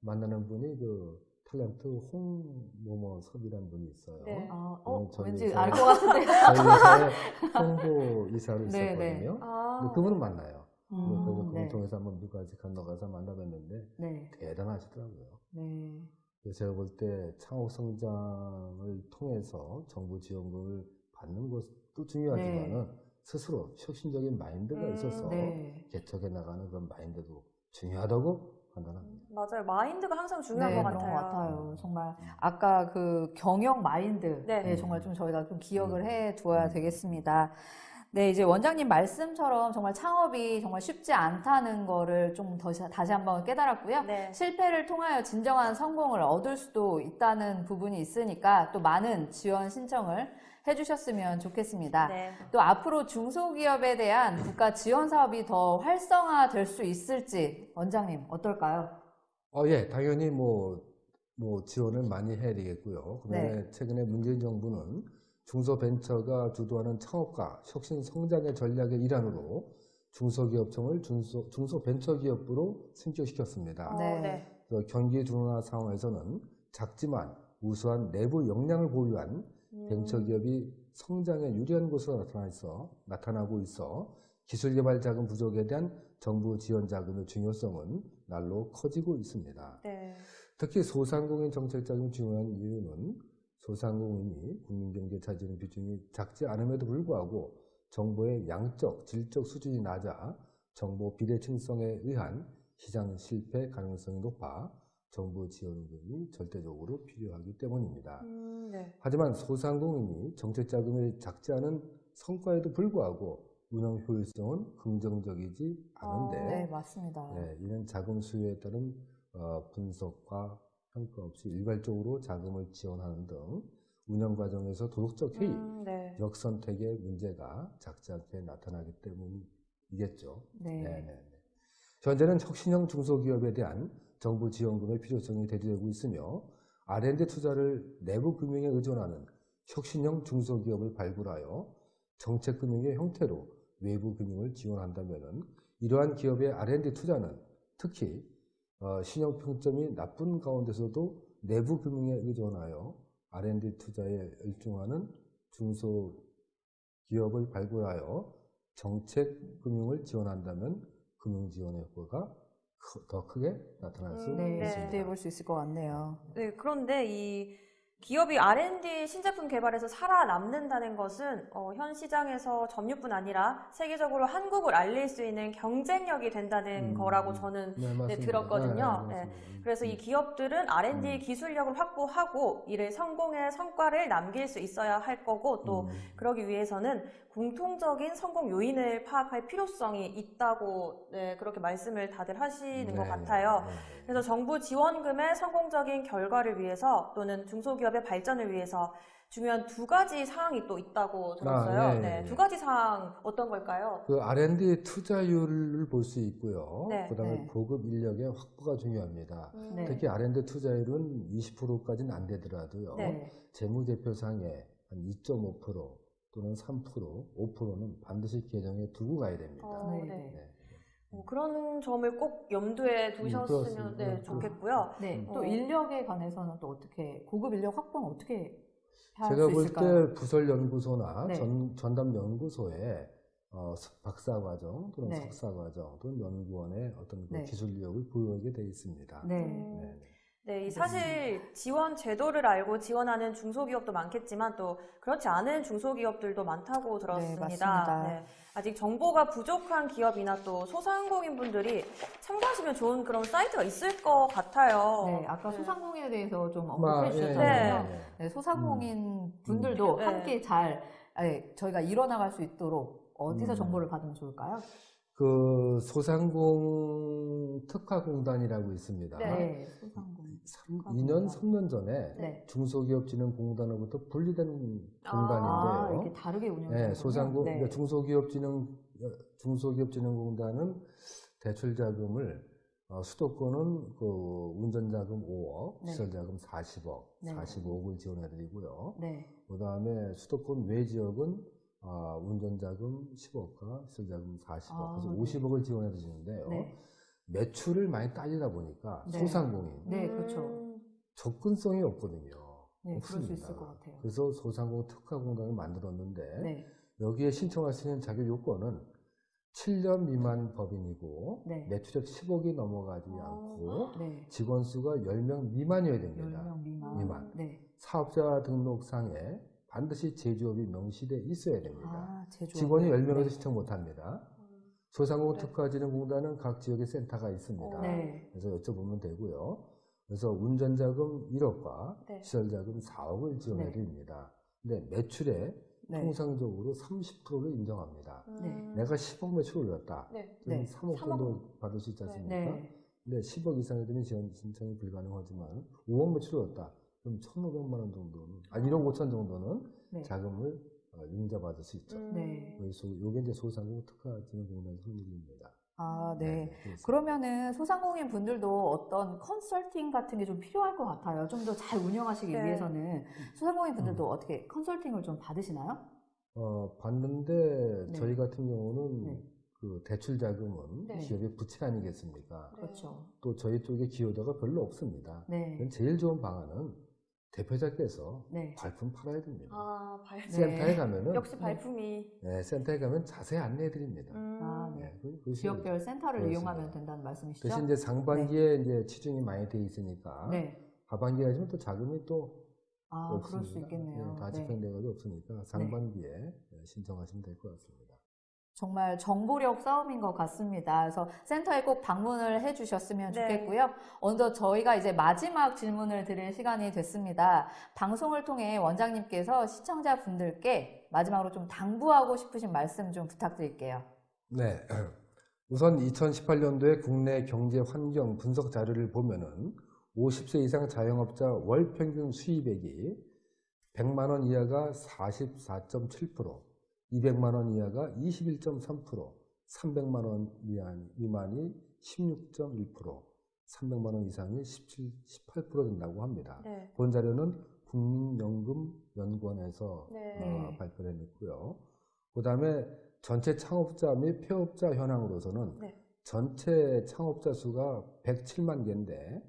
S3: 만나는 분이 그 탤런트 홍모모 섭이라는 분이 있어요.
S2: 네.
S1: 아, 어,
S3: 음, 저희
S1: 왠지 알 것 같은데.
S3: 홍보 이사로
S1: 네,
S3: 있었거든요.
S2: 아.
S3: 근데 그분은 만나요.
S1: 음,
S3: 그래서 그분
S1: 네.
S3: 통해서 한번 미국까지 건너가서 만나뵀는데
S1: 네.
S3: 대단하시더라고요.
S1: 네.
S3: 그래서 제가 볼 때 창업 성장을 통해서 정부 지원금을 받는 것도 중요하지만은 스스로 혁신적인 마인드가
S2: 음,
S3: 있어서
S1: 네.
S3: 개척해 나가는 그런 마인드도 중요하다고 판단합니다.
S2: 맞아요. 마인드가 항상 중요한
S1: 네,
S2: 것
S1: 그런
S2: 같아요.
S1: 것 같아요. 정말 아까 그 경영 마인드,
S2: 네.
S1: 네, 정말 좀 저희가 좀 기억을
S3: 음.
S1: 해 두어야
S3: 음.
S1: 되겠습니다. 네, 이제 원장님 말씀처럼 정말 창업이 정말 쉽지 않다는 거를 좀 더, 다시 한번 깨달았고요.
S2: 네.
S1: 실패를 통하여 진정한 성공을 얻을 수도 있다는 부분이 있으니까 또 많은 지원 신청을 해주셨으면 좋겠습니다.
S2: 네.
S1: 또 앞으로 중소기업에 대한 국가 지원 사업이 더 활성화될 수 있을지 원장님 어떨까요?
S3: 어, 예, 당연히 뭐, 뭐 지원을 많이 해야 되겠고요. 그다음에
S1: 네.
S3: 최근에 문재인 정부는 중소벤처가 주도하는 창업과 혁신 성장의 전략의 일환으로 중소기업청을 중소, 중소벤처기업부로 승격시켰습니다.
S2: 어,
S1: 네.
S2: 네.
S3: 그래서 경기 둔화 상황에서는 작지만 우수한 내부 역량을 보유한
S2: 음.
S3: 벤처기업이 성장에 유리한 곳으로 나타나 있어, 나타나고 있어 기술개발 자금 부족에 대한 정부 지원 자금의 중요성은 날로 커지고 있습니다.
S2: 네.
S3: 특히 소상공인 정책 자금이 중요한 이유는 소상공인이 국민경제에 차지하는 비중이 작지 않음에도 불구하고 정보의 양적, 질적 수준이 낮아 정보 비대칭성에 의한 시장 실패 가능성이 높아 정부 지원금이 절대적으로 필요하기 때문입니다.
S2: 음, 네.
S3: 하지만 소상공인이 정책 자금이 작지 않은 성과에도 불구하고 운영 효율성은 긍정적이지 않은데
S2: 어,
S1: 네, 맞습니다.
S3: 네, 이는 자금 수요에 따른 어, 분석과 평가 없이 일괄적으로 자금을 지원하는 등 운영 과정에서 도덕적 해이,
S2: 음, 네.
S3: 역선택의 문제가 작지 않게 나타나기 때문이겠죠.
S1: 네.
S3: 네, 네, 네. 현재는 혁신형 중소기업에 대한 정부 지원금의 필요성이 대두되고 있으며 R&D 투자를 내부 금융에 의존하는 혁신형 중소기업을 발굴하여 정책 금융의 형태로 외부 금융을 지원한다면 이러한 기업의 R&D 투자는 특히 어, 신용 평점이 나쁜 가운데서도 내부 금융에 의존하여 R&D 투자에 열중하는 중소기업을 발굴하여 정책 금융을 지원한다면 금융 지원의 효과가 크- 더 크게 나타날 수
S2: 음,
S1: 네,
S2: 네.
S3: 있습니다.
S1: 기대해 볼 수 있을 것 같네요.
S2: 네, 그런데 이 기업이 R&D 신제품 개발에서 살아남는다는 것은 어, 현 시장에서 점유뿐 아니라 세계적으로 한국을 알릴 수 있는 경쟁력이 된다는
S3: 음,
S2: 거라고 저는
S3: 네, 맞습니다.
S2: 들었거든요.
S3: 네,
S2: 네.
S3: 맞습니다.
S2: 그래서 이
S3: 음.
S2: 기업들은 R&D
S3: 음.
S2: 기술력을 확보하고 이를 성공의 성과를 남길 수 있어야 할 거고 또
S3: 음.
S2: 그러기 위해서는 공통적인 성공 요인을 파악할 필요성이 있다고 네, 그렇게 말씀을 다들 하시는 것
S3: 네,
S2: 같아요.
S3: 네, 네.
S2: 그래서 정부 지원금의 성공적인 결과를 위해서 또는 중소기업 의 발전을 위해서 중요한 두 가지 사항이 또 있다고 들었어요.
S3: 아, 네,
S2: 네,
S3: 네.
S2: 두 가지 사항 어떤 걸까요?
S3: 그 R&D 투자율을 볼 수 있고요.
S2: 네.
S3: 그다음에
S1: 네.
S3: 보급 인력의 확보가 중요합니다.
S2: 음,
S1: 네.
S3: 특히 R&D 투자율은 20%까지는 안 되더라도요.
S2: 네.
S3: 재무제표상에 한 2.5% 또는 3%, 5%는 반드시 계정에 두고 가야 됩니다.
S2: 어,
S1: 네,
S2: 네.
S1: 네.
S3: 네.
S2: 어, 그런 점을 꼭 염두에 두셨으면
S3: 그렇습니다.
S2: 네,
S3: 네,
S2: 좋겠고요.
S1: 네, 또
S2: 어.
S1: 인력에 관해서는 또 어떻게 고급 인력 확보는 어떻게 할
S3: 제가 수볼
S1: 있을까요?
S3: 때 부설연구소나
S1: 네.
S3: 전, 전담연구소에 어, 석- 박사과정 또는
S1: 네.
S3: 석사과정 또는 연구원의 어떤 그
S1: 네.
S3: 기술 력을 보유하게 되어 있습니다.
S1: 네.
S2: 음,
S3: 네.
S2: 네, 이 사실 지원 제도를 알고 지원하는 중소기업도 많겠지만 또 그렇지 않은 중소기업들도 많다고 들었습니다.
S1: 맞습니다.
S2: 네, 아직 정보가 부족한 기업이나 또 소상공인 분들이 참고하시면 좋은 그런 사이트가 있을 것 같아요.
S1: 네, 아까
S2: 네.
S1: 소상공인에 대해서 좀
S3: 아,
S1: 언급해
S3: 예,
S1: 주셨잖아요. 네, 소상공인 분들도
S2: 네.
S1: 함께 잘 예, 저희가 이뤄나갈 수 있도록 어디서
S3: 음.
S1: 정보를 받으면 좋을까요?
S3: 그 소상공 특화공단이라고 있습니다.
S2: 네.
S1: 특화공단.
S3: 2년, 3년 전에
S1: 네.
S3: 중소기업진흥공단으로부터 분리된
S2: 아,
S1: 아,
S3: 공단인데요.
S1: 이렇게 다르게 운영되는
S3: 네, 소상공
S1: 네.
S3: 그러니까 중소기업진흥 중소기업진흥공단은 대출 자금을 어, 수도권은 그 운전자금 5억,
S1: 네.
S3: 시설자금 40억,
S1: 네.
S3: 45억을 지원해드리고요.
S1: 네.
S3: 그 다음에 수도권 외 지역은 아, 운전자금 10억과 시설자금 40억,
S1: 아,
S3: 그래서
S1: 네.
S3: 50억을 지원해드리는데요.
S1: 네.
S3: 매출을 많이 따지다 보니까
S1: 네.
S3: 소상공인
S1: 네, 그렇죠.
S2: 음,
S3: 접근성이 없거든요.
S1: 네,
S3: 없습니다.
S1: 있을 것 같아요.
S3: 그래서 소상공 특화공단을 만들었는데
S1: 네.
S3: 여기에 신청할 수 있는 자격 요건은 7년 미만 법인이고
S1: 네.
S3: 매출액 10억이 넘어가지
S2: 아.
S3: 않고
S1: 네.
S3: 직원 수가 10명 미만이어야 됩니다.
S1: 10명 미만.
S3: 미만.
S1: 네.
S3: 사업자 등록상에 반드시 제조업이 명시돼 있어야 됩니다.
S1: 아, 제조.
S3: 직원이 10명에서
S1: 네.
S3: 신청 못 합니다. 소상공
S2: 네.
S3: 특화진흥공단은 각 지역에 센터가 있습니다.
S2: 어.
S1: 네.
S3: 그래서 여쭤보면 되고요. 그래서 운전자금 1억과
S2: 네.
S3: 시설자금 4억을 지원해
S1: 네.
S3: 드립니다. 근데 매출에
S1: 네.
S3: 통상적으로 30%를 인정합니다.
S2: 음,
S1: 네.
S3: 내가 10억 매출 올렸다.
S2: 네.
S3: 그럼
S1: 네.
S3: 3억
S2: 삼억.
S3: 정도 받을 수 있지 않습니까?
S1: 네.
S3: 근데 10억 이상이 되면 지원 신청이 불가능하지만 5억 매출 올렸다. 그럼 1,500만 원 정도는, 아 1억 5천 정도는
S1: 네.
S3: 자금을 어, 융자받을 수 있죠.
S2: 음,
S1: 네.
S3: 그래서 이게 이제 소상공 특화진흥공단 선물입니다.
S1: 아, 네.
S3: 그렇습니다.
S1: 그러면은 소상공인 분들도 어떤 컨설팅 같은 게 좀 필요할 것 같아요. 좀 더 잘 운영하시기
S2: 네.
S1: 위해서는 소상공인 분들도
S3: 음.
S1: 어떻게 컨설팅을 좀 받으시나요?
S3: 어, 봤는데
S1: 네.
S3: 저희 같은 경우는
S1: 네.
S3: 그 대출 자금은
S2: 네.
S3: 기업의 부채 아니겠습니까?
S2: 네.
S1: 그렇죠.
S3: 또 저희 쪽에 기여도가 별로 없습니다.
S1: 네.
S3: 제일 좋은 방안은 대표자께서
S1: 네.
S3: 발품 팔아야 됩니다.
S2: 아, 발...
S1: 네.
S3: 센터에 가면은
S2: 역시 발품이.
S3: 네, 센터에 가면 자세히 안내해 드립니다.
S2: 음,
S1: 아, 네.
S3: 네, 그- 그
S1: 지역별 센터를
S3: 그렇습니다.
S1: 이용하면 된다는 말씀이시죠?
S3: 대신 이제 상반기에 이제 치중이 많이 돼 있으니까
S1: 네.
S3: 하반기에 하시면 또 자금이 또
S1: 아,
S3: 없습니다.
S1: 그럴 수 있겠네요.
S3: 네, 다
S1: 네.
S3: 집행돼가지고 없으니까 상반기에 네, 신청하시면 될 것 같습니다.
S1: 정말 정보력 싸움인 것 같습니다. 그래서 센터에 꼭 방문을 해 주셨으면
S2: 네.
S1: 좋겠고요. 먼저 저희가 이제 마지막 질문을 드릴 시간이 됐습니다. 방송을 통해 원장님께서 시청자분들께 마지막으로 좀 당부하고 싶으신 말씀 좀 부탁드릴게요.
S3: 네. 우선 2018년도에 국내 경제 환경 분석 자료를 보면은 50세 이상 자영업자 월 평균 수입액이 100만 원 이하가 44.7%, 200만 원 이하가 21.3%, 300만 원 미만, 미만이 16.1%, 300만 원 이상이 17, 18% 된다고 합니다.
S2: 네.
S3: 본 자료는 국민연금연구원에서
S2: 네.
S3: 어, 발표를 해냈고요. 그 다음에 전체 창업자 및 폐업자 현황으로서는
S2: 네.
S3: 전체 창업자 수가 107만 개인데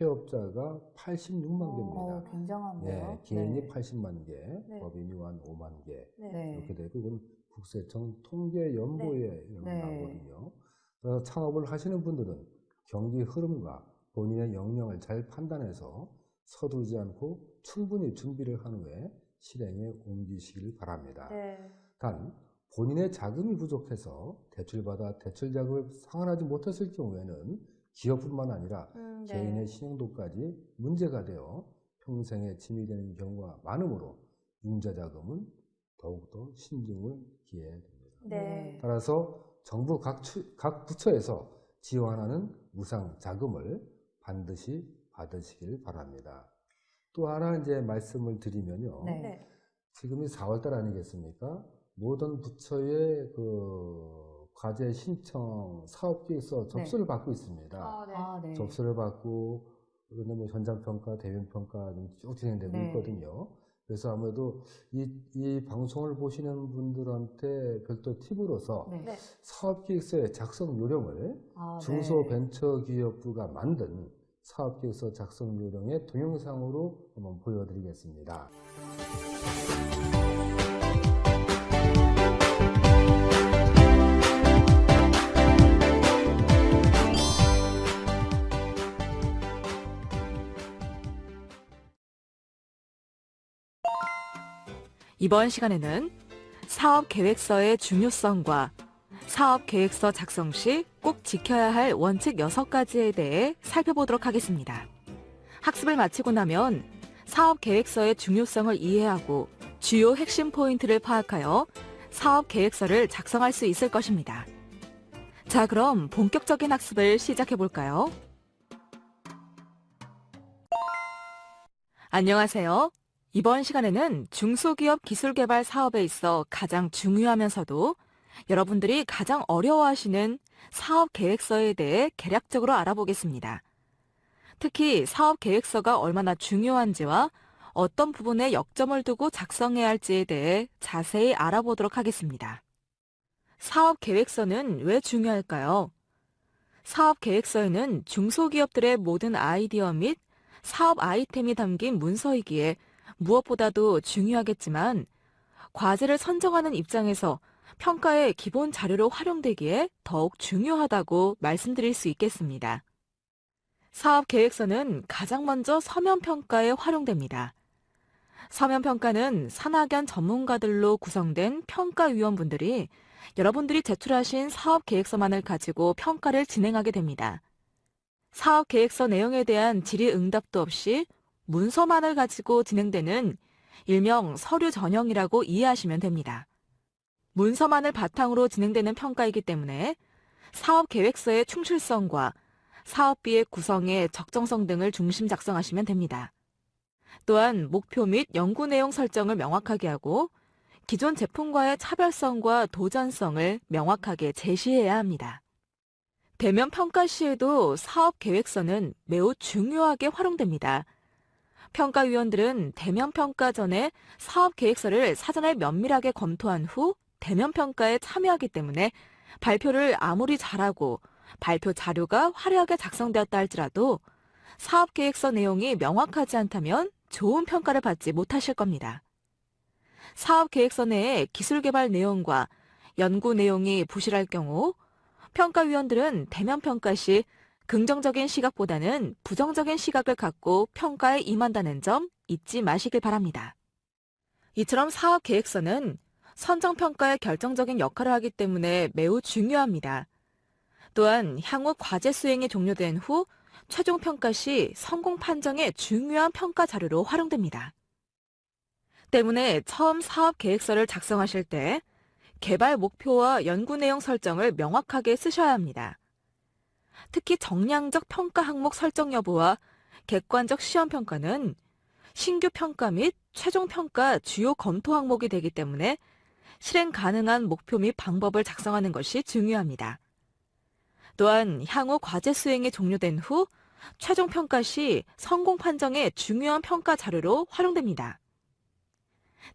S3: 폐업자가 86만
S1: 어,
S3: 개입니다.
S1: 굉장한데요.
S3: 예, 개인이
S1: 네.
S3: 80만 개,
S2: 네.
S3: 법인이 한 5만 개
S2: 네.
S1: 네.
S3: 이렇게 되고 이건 국세청 통계 연보에 이런 게
S1: 네.
S3: 나오거든요. 그래서 창업을 하시는 분들은 경기 흐름과 본인의 역량을 잘 판단해서 서두르지 않고 충분히 준비를 한 후에 실행에 옮기시길 바랍니다.
S2: 네.
S3: 단 본인의 자금이 부족해서 대출받아 대출 자금을 상환하지 못했을 경우에는 기업뿐만 아니라
S2: 음, 네.
S3: 개인의 신용도까지 문제가 되어 평생에 짐이 되는 경우가 많으므로 융자 자금은 더욱더 신중을 기해야 됩니다.
S2: 네.
S3: 따라서 정부 각, 추- 각 부처에서 지원하는 무상 자금을 반드시 받으시길 바랍니다. 또 하나 이제 말씀을 드리면요.
S1: 네.
S2: 네.
S3: 지금이 4월달 아니겠습니까? 모든 부처의 그 과제 신청 사업계획서 접수를 받고 있습니다.
S2: 아, 네.
S1: 아, 네.
S3: 접수를 받고 그런데 뭐 현장 평가, 대면 평가 좀쭉 진행되고
S1: 네.
S3: 있거든요. 그래서 아무래도 이, 이 방송을 보시는 분들한테 별도 팁으로서
S1: 네.
S2: 네.
S3: 사업계획서의 작성 요령을
S1: 아, 네.
S3: 중소벤처기업부가 만든 사업계획서 작성 요령의 동영상으로 한번 보여드리겠습니다.
S4: 이번 시간에는 사업 계획서의 중요성과 사업 계획서 작성 시 꼭 지켜야 할 원칙 6가지에 대해 살펴보도록 하겠습니다. 학습을 마치고 나면 사업 계획서의 중요성을 이해하고 주요 핵심 포인트를 파악하여 사업 계획서를 작성할 수 있을 것입니다. 자, 그럼 본격적인 학습을 시작해 볼까요? 안녕하세요. 이번 시간에는 중소기업 기술 개발 사업에 있어 가장 중요하면서도 여러분들이 가장 어려워하시는 사업 계획서에 대해 개략적으로 알아보겠습니다. 특히 사업 계획서가 얼마나 중요한지와 어떤 부분에 역점을 두고 작성해야 할지에 대해 자세히 알아보도록 하겠습니다. 사업 계획서는 왜 중요할까요? 사업 계획서에는 중소기업들의 모든 아이디어 및 사업 아이템이 담긴 문서이기에 무엇보다도 중요하겠지만 과제를 선정하는 입장에서 평가의 기본 자료로 활용되기에 더욱 중요하다고 말씀드릴 수 있겠습니다. 사업 계획서는 가장 먼저 서면 평가에 활용됩니다. 서면 평가는 산학연 전문가들로 구성된 평가위원분들이 여러분들이 제출하신 사업 계획서만을 가지고 평가를 진행하게 됩니다. 사업 계획서 내용에 대한 질의 응답도 없이 문서만을 가지고 진행되는 일명 서류 전형이라고 이해하시면 됩니다. 문서만을 바탕으로 진행되는 평가이기 때문에 사업 계획서의 충실성과 사업비의 구성의 적정성 등을 중심 작성하시면 됩니다. 또한 목표 및 연구 내용 설정을 명확하게 하고 기존 제품과의 차별성과 도전성을 명확하게 제시해야 합니다. 대면 평가 시에도 사업 계획서는 매우 중요하게 활용됩니다. 평가위원들은 대면 평가 전에 사업 계획서를 사전에 면밀하게 검토한 후 대면 평가에 참여하기 때문에 발표를 아무리 잘하고 발표 자료가 화려하게 작성되었다 할지라도 사업 계획서 내용이 명확하지 않다면 좋은 평가를 받지 못하실 겁니다. 사업 계획서 내에 기술 개발 내용과 연구 내용이 부실할 경우 평가위원들은 대면 평가 시 긍정적인 시각보다는 부정적인 시각을 갖고 평가에 임한다는 점 잊지 마시길 바랍니다. 이처럼 사업 계획서는 선정평가에 결정적인 역할을 하기 때문에 매우 중요합니다. 또한 향후 과제 수행이 종료된 후 최종 평가 시 성공 판정의 중요한 평가 자료로 활용됩니다. 때문에 처음 사업 계획서를 작성하실 때 개발 목표와 연구 내용 설정을 명확하게 쓰셔야 합니다. 특히 정량적 평가 항목 설정 여부와 객관적 시험 평가는 신규 평가 및 최종 평가 주요 검토 항목이 되기 때문에 실행 가능한 목표 및 방법을 작성하는 것이 중요합니다. 또한 향후 과제 수행이 종료된 후 최종 평가 시 성공 판정의 중요한 평가 자료로 활용됩니다.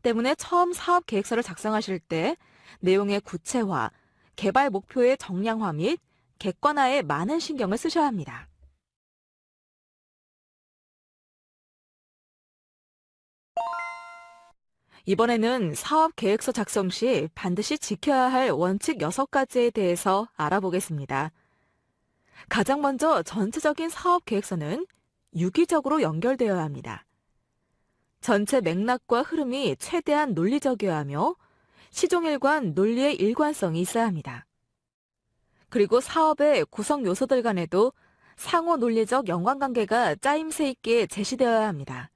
S4: 때문에 처음 사업 계획서를 작성하실 때 내용의 구체화, 개발 목표의 정량화 및 객관화에 많은 신경을 쓰셔야 합니다. 이번에는 사업 계획서 작성 시 반드시 지켜야 할 원칙 6가지에 대해서 알아보겠습니다. 가장 먼저 전체적인 사업 계획서는 유기적으로 연결되어야 합니다. 전체 맥락과 흐름이 최대한 논리적이어야 하며 시종일관 논리의 일관성이 있어야 합니다. 그리고 사업의 구성 요소들 간에도 상호 논리적 연관관계가 짜임새 있게 제시되어야 합니다.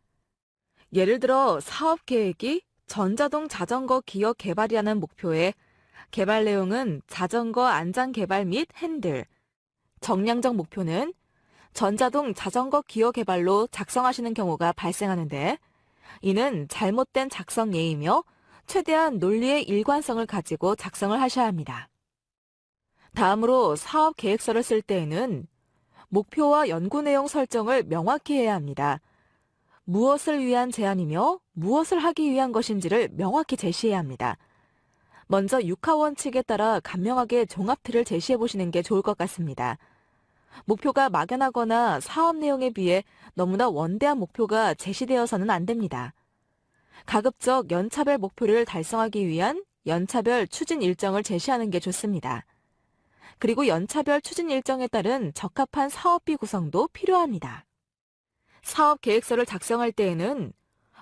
S4: 예를 들어 사업 계획이 전자동 자전거 기업 개발이라는 목표에 개발 내용은 자전거 안전 개발 및 핸들, 정량적 목표는 전자동 자전거 기업 개발로 작성하시는 경우가 발생하는데 이는 잘못된 작성 예이며 최대한 논리의 일관성을 가지고 작성을 하셔야 합니다. 다음으로 사업 계획서를 쓸 때에는 목표와 연구 내용 설정을 명확히 해야 합니다. 무엇을 위한 제안이며 무엇을 하기 위한 것인지를 명확히 제시해야 합니다. 먼저 육하 원칙에 따라 간명하게 종합틀을 제시해 보시는 게 좋을 것 같습니다. 목표가 막연하거나 사업 내용에 비해 너무나 원대한 목표가 제시되어서는 안 됩니다. 가급적 연차별 목표를 달성하기 위한 연차별 추진 일정을 제시하는 게 좋습니다. 그리고 연차별 추진 일정에 따른 적합한 사업비 구성도 필요합니다. 사업 계획서를 작성할 때에는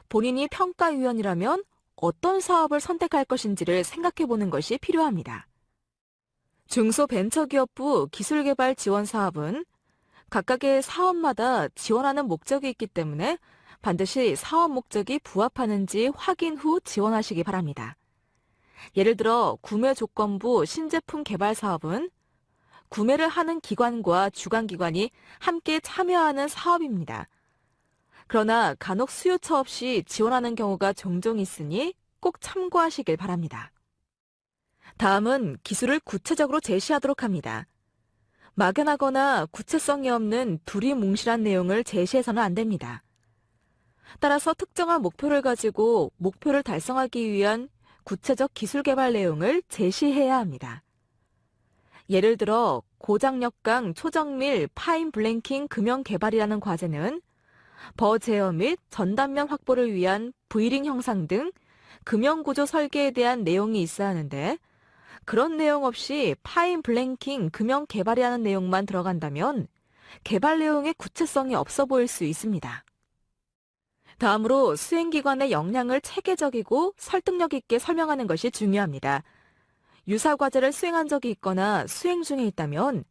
S4: 본인이 평가위원이라면 어떤 사업을 선택할 것인지를 생각해 보는 것이 필요합니다. 중소벤처기업부 기술개발 지원 사업은 각각의 사업마다 지원하는 목적이 있기 때문에 반드시 사업 목적이 부합하는지 확인 후 지원하시기 바랍니다. 예를 들어 구매 조건부 신제품 개발 사업은 구매를 하는 기관과 주관기관이 함께 참여하는 사업입니다. 그러나 간혹 수요처 없이 지원하는 경우가 종종 있으니 꼭 참고하시길 바랍니다. 다음은 기술을 구체적으로 제시하도록 합니다. 막연하거나 구체성이 없는 두리뭉실한 내용을 제시해서는 안 됩니다. 따라서 특정한 목표를 가지고 목표를 달성하기 위한 구체적 기술 개발 내용을 제시해야 합니다. 예를 들어 고장력강 초정밀 fine blanking 금형 개발이라는 과제는 burr 제어 및 전단면 확보를 위한 V-ring 형상 등 금형 구조 설계에 대한 내용이 있어야 하는데 그런 내용 없이 fine blanking 금형 개발이라는 내용만 들어간다면 개발 내용의 구체성이 없어 보일 수 있습니다. 다음으로 수행기관의 역량을 체계적이고 설득력 있게 설명하는 것이 중요합니다. 유사 과제를 수행한 적이 있거나 수행 중에 있다면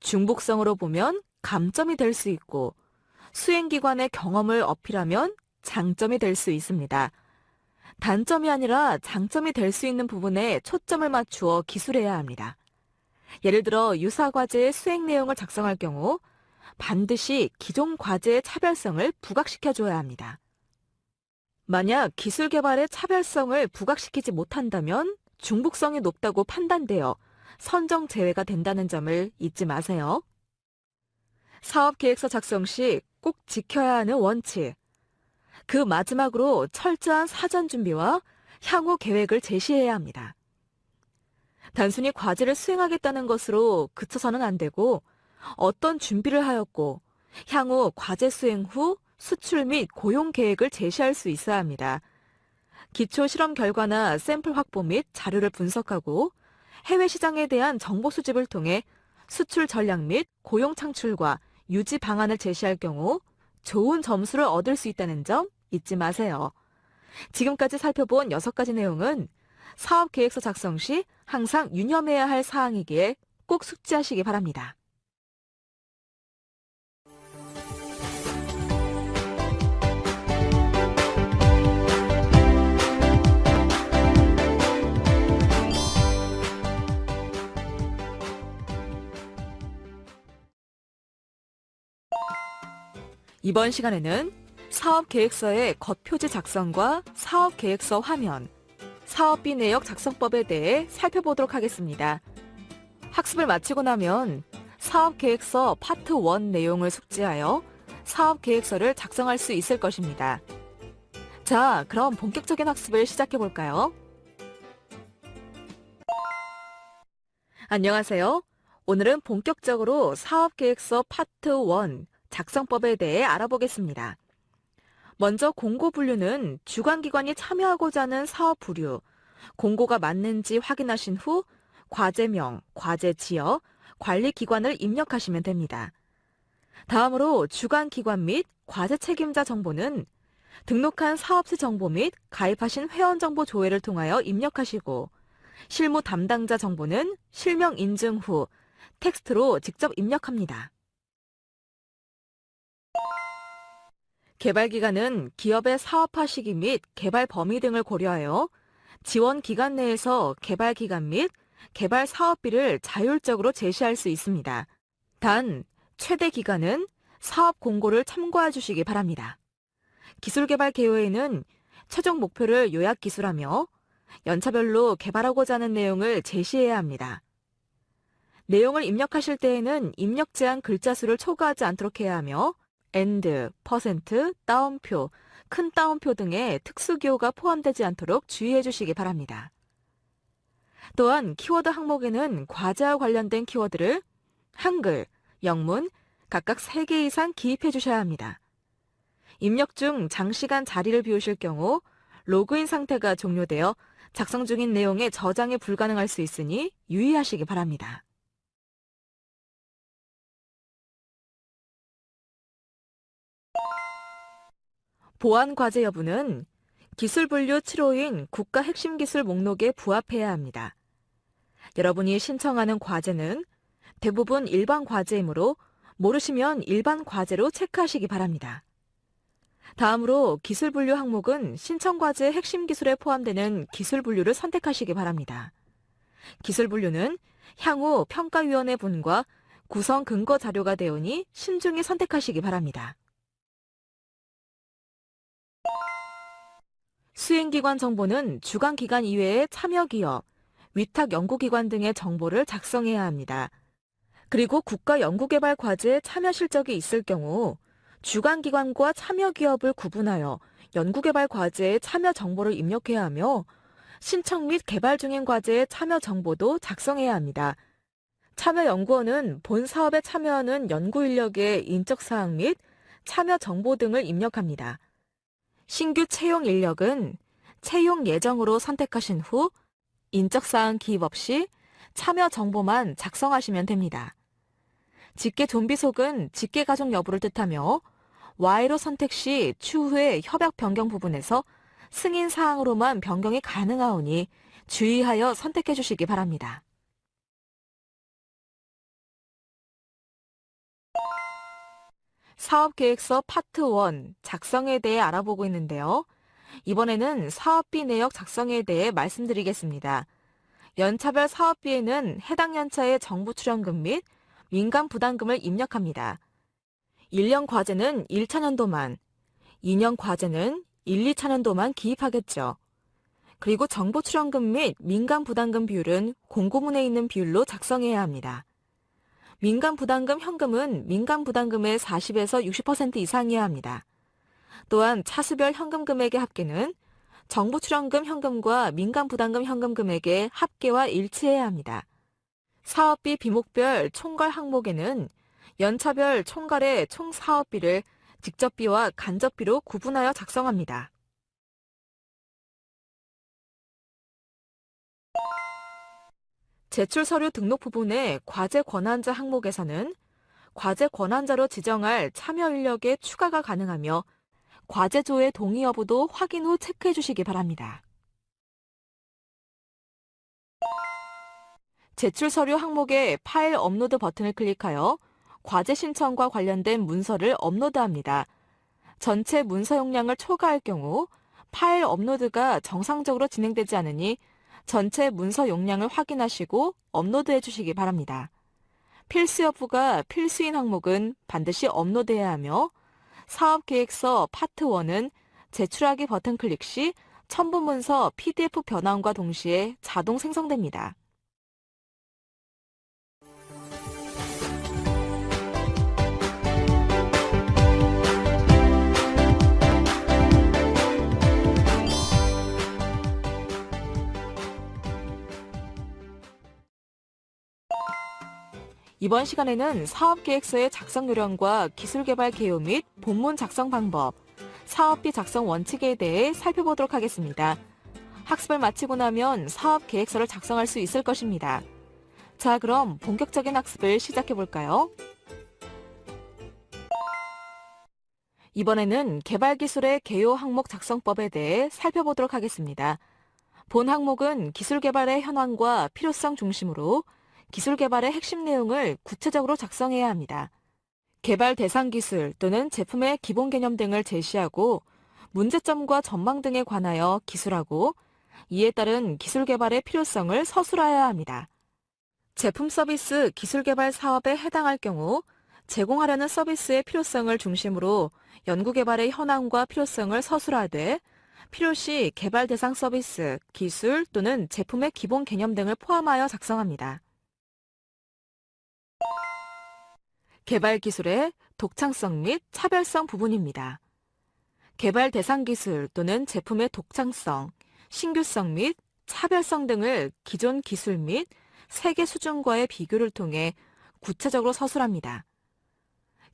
S4: 중복성으로 보면 감점이 될 수 있고 수행기관의 경험을 어필하면 장점이 될 수 있습니다. 단점이 아니라 장점이 될 수 있는 부분에 초점을 맞추어 기술해야 합니다. 예를 들어 유사 과제의 수행 내용을 작성할 경우 반드시 기존 과제의 차별성을 부각시켜 줘야 합니다. 만약 기술 개발의 차별성을 부각시키지 못한다면 중복성이 높다고 판단되어 선정 제외가 된다는 점을 잊지 마세요. 사업 계획서 작성 시 꼭 지켜야 하는 원칙. 그 마지막으로 철저한 사전 준비와 향후 계획을 제시해야 합니다. 단순히 과제를 수행하겠다는 것으로 그쳐서는 안 되고 어떤 준비를 하였고 향후 과제 수행 후 수출 및 고용 계획을 제시할 수 있어야 합니다. 기초 실험 결과나 샘플 확보 및 자료를 분석하고 해외 시장에 대한 정보 수집을 통해 수출 전략 및 고용 창출과 유지 방안을 제시할 경우 좋은 점수를 얻을 수 있다는 점 잊지 마세요. 지금까지 살펴본 6가지 내용은 사업 계획서 작성 시 항상 유념해야 할 사항이기에 꼭 숙지하시기 바랍니다. 이번 시간에는 사업 계획서의 겉표지 작성과 사업 계획서 화면, 사업비 내역 작성법에 대해 살펴보도록 하겠습니다. 학습을 마치고 나면 사업 계획서 파트 1 내용을 숙지하여 사업 계획서를 작성할 수 있을 것입니다. 자, 그럼 본격적인 학습을 시작해 볼까요? 안녕하세요. 오늘은 본격적으로 사업 계획서 파트 1 작성법에 대해 알아보겠습니다. 먼저 공고 분류는 주관기관이 참여하고자 하는 사업 분류, 공고가 맞는지 확인하신 후 과제명, 과제 지역, 관리 기관을 입력하시면 됩니다. 다음으로 주관기관 및 과제 책임자 정보는 등록한 사업체 정보 및 가입하신 회원 정보 조회를 통하여 입력하시고 실무 담당자 정보는 실명 인증 후 텍스트로 직접 입력합니다. 개발 기간은 기업의 사업화 시기 및 개발 범위 등을 고려하여 지원 기간 내에서 개발 기간 및 개발 사업비를 자율적으로 제시할 수 있습니다. 단, 최대 기간은 사업 공고를 참고해 주시기 바랍니다. 기술 개발 개요에는 최종 목표를 요약 기술하며 연차별로 개발하고자 하는 내용을 제시해야 합니다. 내용을 입력하실 때에는 입력 제한 글자 수를 초과하지 않도록 해야 하며 and, 퍼센트, 따옴표, 큰 따옴표 등의 특수 기호가 포함되지 않도록 주의해 주시기 바랍니다. 또한 키워드 항목에는 과제와 관련된 키워드를 한글, 영문 각각 3개 이상 기입해 주셔야 합니다. 입력 중 장시간 자리를 비우실 경우 로그인 상태가 종료되어 작성 중인 내용의 저장이 불가능할 수 있으니 유의하시기 바랍니다. 보안 과제 여부는 기술 분류 7호인 국가 핵심 기술 목록에 부합해야 합니다. 여러분이 신청하는 과제는 대부분 일반 과제이므로 모르시면 일반 과제로 체크하시기 바랍니다. 다음으로 기술 분류 항목은 신청 과제의 핵심 기술에 포함되는 기술 분류를 선택하시기 바랍니다. 기술 분류는 향후 평가위원회 분과 구성 근거 자료가 되오니 신중히 선택하시기 바랍니다. 수행기관 정보는 주관기관 이외의 참여기업, 위탁 연구기관 등의 정보를 작성해야 합니다. 그리고 국가연구개발 과제에 참여 실적이 있을 경우 주관기관과 참여기업을 구분하여 연구개발 과제에 참여 정보를 입력해야 하며 신청 및 개발 중인 과제에 참여 정보도 작성해야 합니다. 참여연구원은 본 사업에 참여하는 연구인력의 인적사항 및 참여 정보 등을 입력합니다. 신규 채용 인력은 채용 예정으로 선택하신 후 인적사항 기입 없이 참여 정보만 작성하시면 됩니다. 직계 좀비 속은 직계 가족 여부를 뜻하며 Y로 선택 시 추후에 협약 변경 부분에서 승인 사항으로만 변경이 가능하오니 주의하여 선택해 주시기 바랍니다. 사업계획서 파트 1 작성에 대해 알아보고 있는데요. 이번에는 사업비 내역 작성에 대해 말씀드리겠습니다. 연차별 사업비에는 해당 연차의 정부 출연금 및 민간 부담금을 입력합니다. 1년 과제는 1차 년도만, 2년 과제는 1, 2차 년도만 기입하겠죠. 그리고 정부 출연금 및 민간 부담금 비율은 공고문에 있는 비율로 작성해야 합니다. 민간 부담금 현금은 민간 부담금의 40에서 60% 이상이어야 합니다. 또한 차수별 현금 금액의 합계는 정부 출연금 현금과 민간 부담금 현금 금액의 합계와 일치해야 합니다. 사업비 비목별 총괄 항목에는 연차별 총괄의 총 사업비를 직접비와 간접비로 구분하여 작성합니다. 제출 서류 등록 부분의 과제 권한자 항목에서는 과제 권한자로 지정할 참여 인력의 추가가 가능하며 과제조의 동의 여부도 확인 후 체크해 주시기 바랍니다. 제출 서류 항목의 파일 업로드 버튼을 클릭하여 과제 신청과 관련된 문서를 업로드합니다. 전체 문서 용량을 초과할 경우 파일 업로드가 정상적으로 진행되지 않으니 전체 문서 용량을 확인하시고 업로드해 주시기 바랍니다. 필수 여부가 필수인 항목은 반드시 업로드해야 하며 사업계획서 파트 1은 제출하기 버튼 클릭 시 첨부 문서 PDF 변환과 동시에 자동 생성됩니다. 이번 시간에는 사업계획서의 작성 요령과 기술개발 개요 및 본문 작성 방법, 사업비 작성 원칙에 대해 살펴보도록 하겠습니다. 학습을 마치고 나면 사업계획서를 작성할 수 있을 것입니다. 자, 그럼 본격적인 학습을 시작해 볼까요? 이번에는 개발기술의 개요 항목 작성법에 대해 살펴보도록 하겠습니다. 본 항목은 기술 개발의 현황과 필요성 중심으로 기술 개발의 핵심 내용을 구체적으로 작성해야 합니다. 개발 대상 기술 또는 제품의 기본 개념 등을 제시하고 문제점과 전망 등에 관하여 기술하고 이에 따른 기술 개발의 필요성을 서술하여야 합니다. 제품 서비스 기술 개발 사업에 해당할 경우 제공하려는 서비스의 필요성을 중심으로 연구 개발의 현황과 필요성을 서술하되 필요시 개발 대상 서비스, 기술 또는 제품의 기본 개념 등을 포함하여 작성합니다. 개발 기술의 독창성 및 차별성 부분입니다. 개발 대상 기술 또는 제품의 독창성, 신규성 및 차별성 등을 기존 기술 및 세계 수준과의 비교를 통해 구체적으로 서술합니다.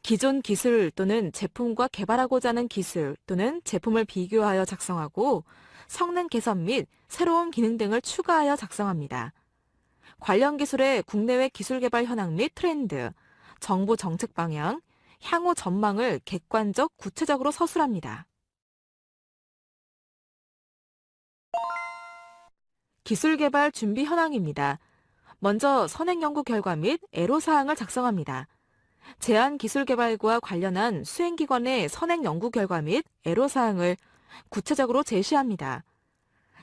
S4: 기존 기술 또는 제품과 개발하고자 하는 기술 또는 제품을 비교하여 작성하고 성능 개선 및 새로운 기능 등을 추가하여 작성합니다. 관련 기술의 국내외 기술 개발 현황 및 트렌드, 정부 정책 방향, 향후 전망을 객관적 구체적으로 서술합니다. 기술 개발 준비 현황입니다. 먼저 선행 연구 결과 및 애로 사항을 작성합니다. 제한 기술 개발과 관련한 수행기관의 선행 연구 결과 및 애로 사항을 구체적으로 제시합니다.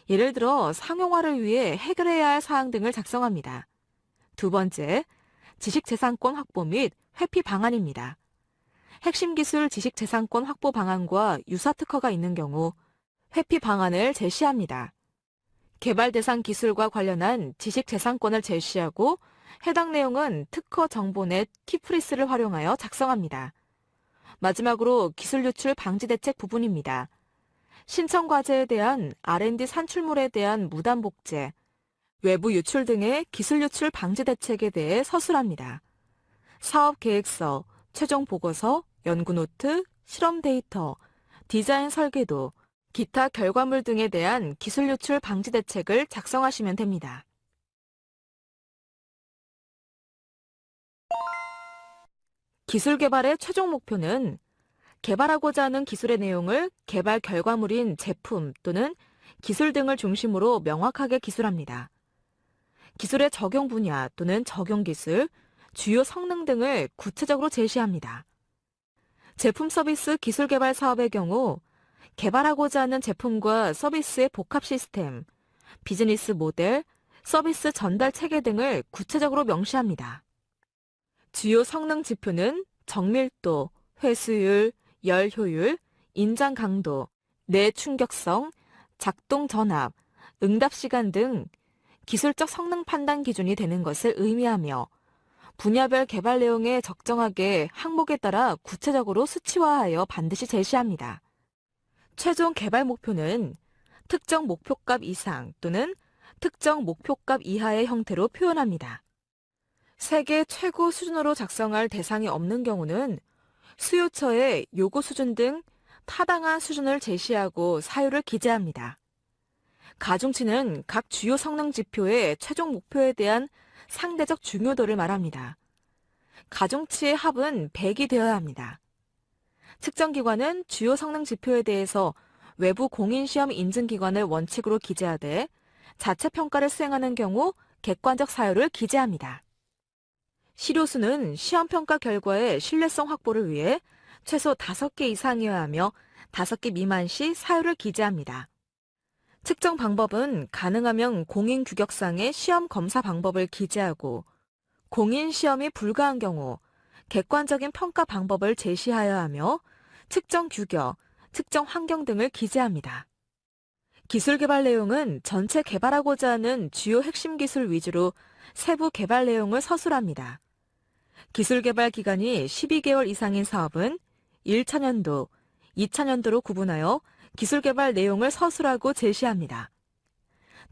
S4: 예를 들어 상용화를 위해 해결해야 할 사항 등을 작성합니다. 두 번째, 지식재산권 확보 및 회피 방안입니다. 핵심 기술 지식재산권 확보 방안과 유사 특허가 있는 경우 회피 방안을 제시합니다. 개발 대상 기술과 관련한 지식재산권을 제시하고 해당 내용은 특허 정보 넷 키프리스를 활용하여 작성합니다. 마지막으로 기술 유출 방지 대책 부분입니다. 신청 과제에 대한 R&D 산출물에 대한 무단 복제, 외부 유출 등의 기술 유출 방지 대책에 대해 서술합니다. 사업 계획서, 최종 보고서, 연구 노트, 실험 데이터, 디자인 설계도, 기타 결과물 등에 대한 기술 유출 방지 대책을 작성하시면 됩니다. 기술 개발의 최종 목표는 개발하고자 하는 기술의 내용을 개발 결과물인 제품 또는 기술 등을 중심으로 명확하게 기술합니다. 기술의 적용 분야 또는 적용 기술, 주요 성능 등을 구체적으로 제시합니다. 제품 서비스 기술 개발 사업의 경우 개발하고자 하는 제품과 서비스의 복합 시스템, 비즈니스 모델, 서비스 전달 체계 등을 구체적으로 명시합니다. 주요 성능 지표는 정밀도, 회수율, 열 효율, 인장 강도, 내 충격성, 작동 전압, 응답 시간 등 기술적 성능 판단 기준이 되는 것을 의미하며 분야별 개발 내용에 적정하게 항목에 따라 구체적으로 수치화하여 반드시 제시합니다. 최종 개발 목표는 특정 목표값 이상 또는 특정 목표값 이하의 형태로 표현합니다. 세계 최고 수준으로 작성할 대상이 없는 경우는 수요처의 요구 수준 등 타당한 수준을 제시하고 사유를 기재합니다. 가중치는 각 주요 성능 지표의 최종 목표에 대한 상대적 중요도를 말합니다. 가중치의 합은 100이 되어야 합니다. 측정기관은 주요 성능 지표에 대해서 외부 공인시험 인증기관을 원칙으로 기재하되 자체 평가를 수행하는 경우 객관적 사유를 기재합니다. 시료수는 시험평가 결과의 신뢰성 확보를 위해 최소 5개 이상이어야 하며 5개 미만 시 사유를 기재합니다. 측정 방법은 가능하면 공인 규격상의 시험 검사 방법을 기재하고 공인 시험이 불가한 경우 객관적인 평가 방법을 제시하여야 하며 측정 규격, 측정 환경 등을 기재합니다. 기술 개발 내용은 전체 개발하고자 하는 주요 핵심 기술 위주로 세부 개발 내용을 서술합니다. 기술 개발 기간이 12개월 이상인 사업은 1차년도, 2차년도로 구분하여 기술 개발 내용을 서술하고 제시합니다.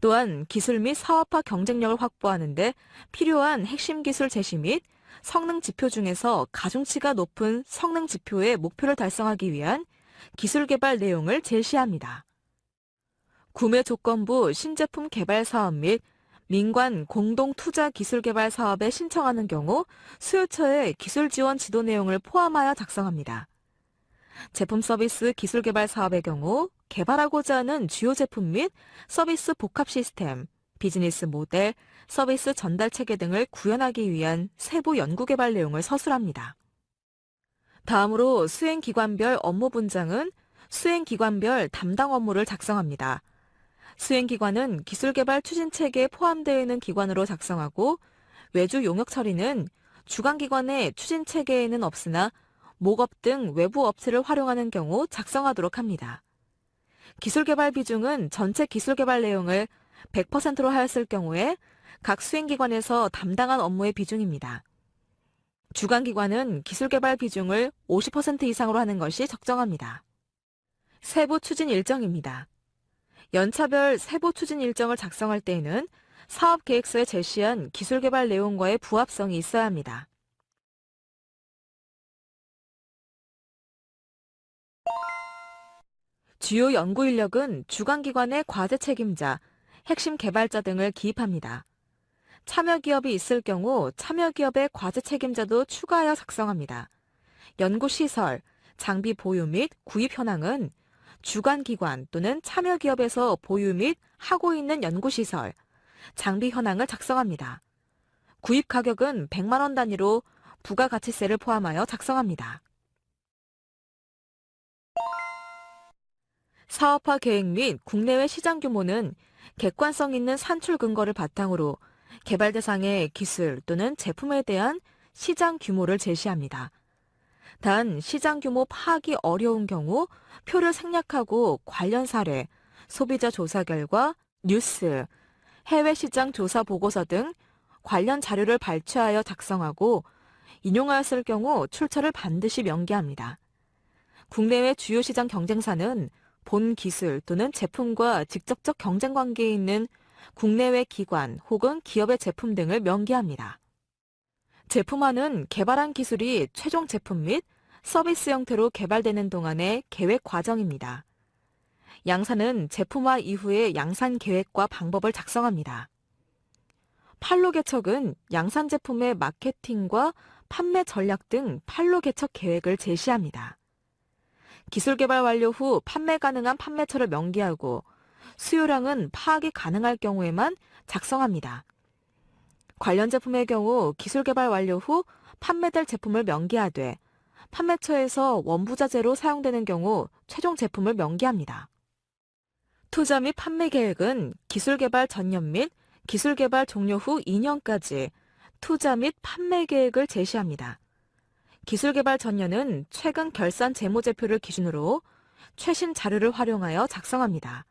S4: 또한 기술 및 사업화 경쟁력을 확보하는 데 필요한 핵심 기술 제시 및 성능 지표 중에서 가중치가 높은 성능 지표의 목표를 달성하기 위한 기술 개발 내용을 제시합니다. 구매 조건부 신제품 개발 사업 및 민관 공동 투자 기술 개발 사업에 신청하는 경우 수요처의 기술 지원 지도 내용을 포함하여 작성합니다. 제품 서비스 기술 개발 사업의 경우 개발하고자 하는 주요 제품 및 서비스 복합 시스템, 비즈니스 모델, 서비스 전달 체계 등을 구현하기 위한 세부 연구 개발 내용을 서술합니다. 다음으로 수행기관별 업무 분장은 수행기관별 담당 업무를 작성합니다. 수행기관은 기술개발 추진체계에 포함되어 있는 기관으로 작성하고 외주 용역 처리는 주관기관의 추진체계에는 없으나 목업 등 외부 업체를 활용하는 경우 작성하도록 합니다. 기술 개발 비중은 전체 기술 개발 내용을 100%로 하였을 경우에 각 수행기관에서 담당한 업무의 비중입니다. 주관기관은 기술 개발 비중을 50% 이상으로 하는 것이 적정합니다. 세부 추진 일정입니다. 연차별 세부 추진 일정을 작성할 때에는 사업 계획서에 제시한 기술 개발 내용과의 부합성이 있어야 합니다. 주요 연구 인력은 주관기관의 과제 책임자, 핵심 개발자 등을 기입합니다. 참여 기업이 있을 경우 참여 기업의 과제 책임자도 추가하여 작성합니다. 연구 시설, 장비 보유 및 구입 현황은 주관 기관 또는 참여 기업에서 보유 및 하고 있는 연구 시설, 장비 현황을 작성합니다. 구입 가격은 100만 원 단위로 부가가치세를 포함하여 작성합니다. 사업화 계획 및 국내외 시장 규모는 객관성 있는 산출 근거를 바탕으로 개발 대상의 기술 또는 제품에 대한 시장 규모를 제시합니다. 단 시장 규모 파악이 어려운 경우 표를 생략하고 관련 사례, 소비자 조사 결과, 뉴스, 해외 시장 조사 보고서 등 관련 자료를 발췌하여 작성하고 인용하였을 경우 출처를 반드시 명기합니다. 국내외 주요 시장 경쟁사는 본 기술 또는 제품과 직접적 경쟁 관계에 있는 국내외 기관 혹은 기업의 제품 등을 명기합니다. 제품화는 개발한 기술이 최종 제품 및 서비스 형태로 개발되는 동안의 계획 과정입니다. 양산은 제품화 이후의 양산 계획과 방법을 작성합니다. 판로 개척은 양산 제품의 마케팅과 판매 전략 등 판로 개척 계획을 제시합니다. 기술 개발 완료 후 판매 가능한 판매처를 명기하고 수요량은 파악이 가능할 경우에만 작성합니다. 관련 제품의 경우 기술 개발 완료 후 판매될 제품을 명기하되 판매처에서 원부자재로 사용되는 경우 최종 제품을 명기합니다. 투자 및 판매 계획은 기술 개발 전년 및 기술 개발 종료 후 2년까지 투자 및 판매 계획을 제시합니다. 기술 개발 전년은 최근 결산 재무제표를 기준으로 최신 자료를 활용하여 작성합니다.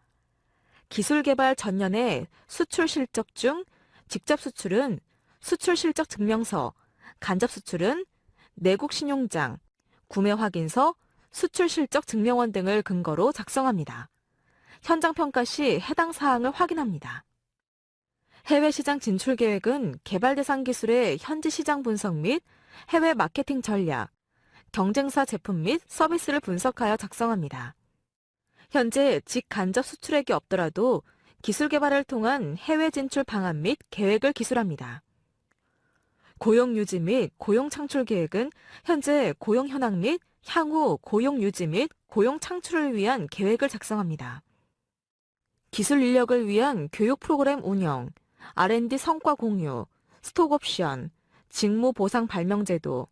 S4: 기술 개발 전년의 수출 실적 중 직접 수출은 수출 실적 증명서, 간접 수출은 내국 신용장, 구매 확인서, 수출 실적 증명원 등을 근거로 작성합니다. 현장 평가 시 해당 사항을 확인합니다. 해외 시장 진출 계획은 개발 대상 기술의 현지 시장 분석 및 해외 마케팅 전략, 경쟁사 제품 및 서비스를 분석하여 작성합니다. 현재 직간접 수출액이 없더라도 기술 개발을 통한 해외 진출 방안 및 계획을 기술합니다. 고용 유지 및 고용 창출 계획은 현재 고용 현황 및 향후 고용 유지 및 고용 창출을 위한 계획을 작성합니다. 기술 인력을 위한 교육 프로그램 운영, R&D 성과 공유, 스톡 옵션, 직무 보상 발명 제도,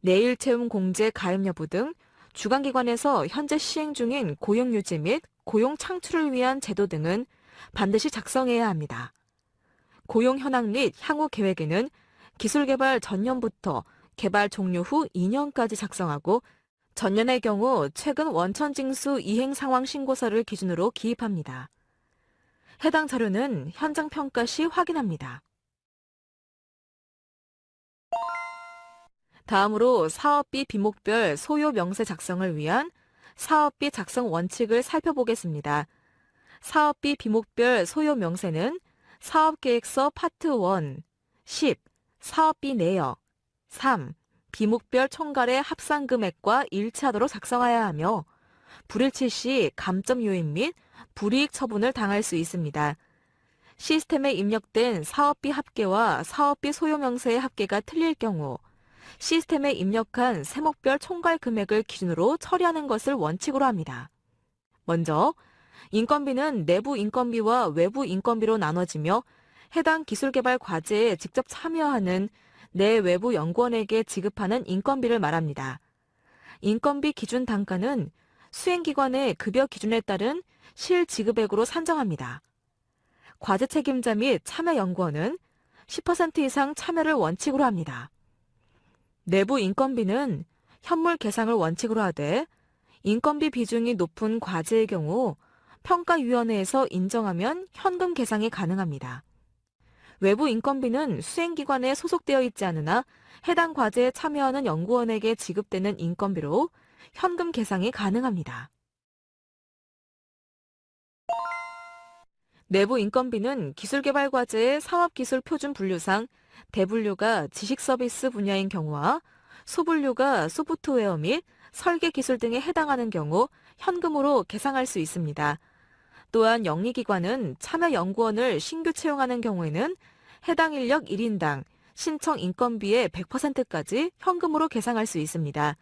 S4: 내일 채움 공제 가입 여부 등 주관기관에서 현재 시행 중인 고용 유지 및 고용 창출을 위한 제도 등은 반드시 작성해야 합니다. 고용 현황 및 향후 계획에는 기술 개발 전년부터 개발 종료 후 2년까지 작성하고 전년의 경우 최근 원천 징수 이행 상황 신고서를 기준으로 기입합니다. 해당 자료는 현장 평가 시 확인합니다. 다음으로 사업비 비목별 소요 명세 작성을 위한 사업비 작성 원칙을 살펴보겠습니다. 사업비 비목별 소요 명세는 사업계획서 파트 1, 10, 사업비 내역, 3, 비목별 총괄의 합산 금액과 일치하도록 작성하여야 하며 불일치 시 감점 요인 및 불이익 처분을 당할 수 있습니다. 시스템에 입력된 사업비 합계와 사업비 소요 명세의 합계가 틀릴 경우 시스템에 입력한 세목별 총괄 금액을 기준으로 처리하는 것을 원칙으로 합니다. 먼저 인건비는 내부 인건비와 외부 인건비로 나눠지며 해당 기술개발 과제에 직접 참여하는 내 외부 연구원에게 지급하는 인건비를 말합니다. 인건비 기준 단가는 수행기관의 급여 기준에 따른 실지급액으로 산정합니다. 과제 책임자 및 참여 연구원은 10% 이상 참여를 원칙으로 합니다. 내부 인건비는 현물 계상을 원칙으로 하되 인건비 비중이 높은 과제의 경우 평가위원회에서 인정하면 현금 계상이 가능합니다. 외부 인건비는 수행기관에 소속되어 있지 않으나 해당 과제에 참여하는 연구원에게 지급되는 인건비로 현금 계상이 가능합니다. 내부 인건비는 기술개발 과제의 사업기술 표준 분류상 대분류가 지식 서비스 분야인 경우와 소분류가 소프트웨어 및 설계 기술 등에 해당하는 경우 현금으로 계상할 수 있습니다. 또한 영리기관은 참여 연구원을 신규 채용하는 경우에는 해당 인력 1인당 신청 인건비의 100%까지 현금으로 계상할 수 있습니다.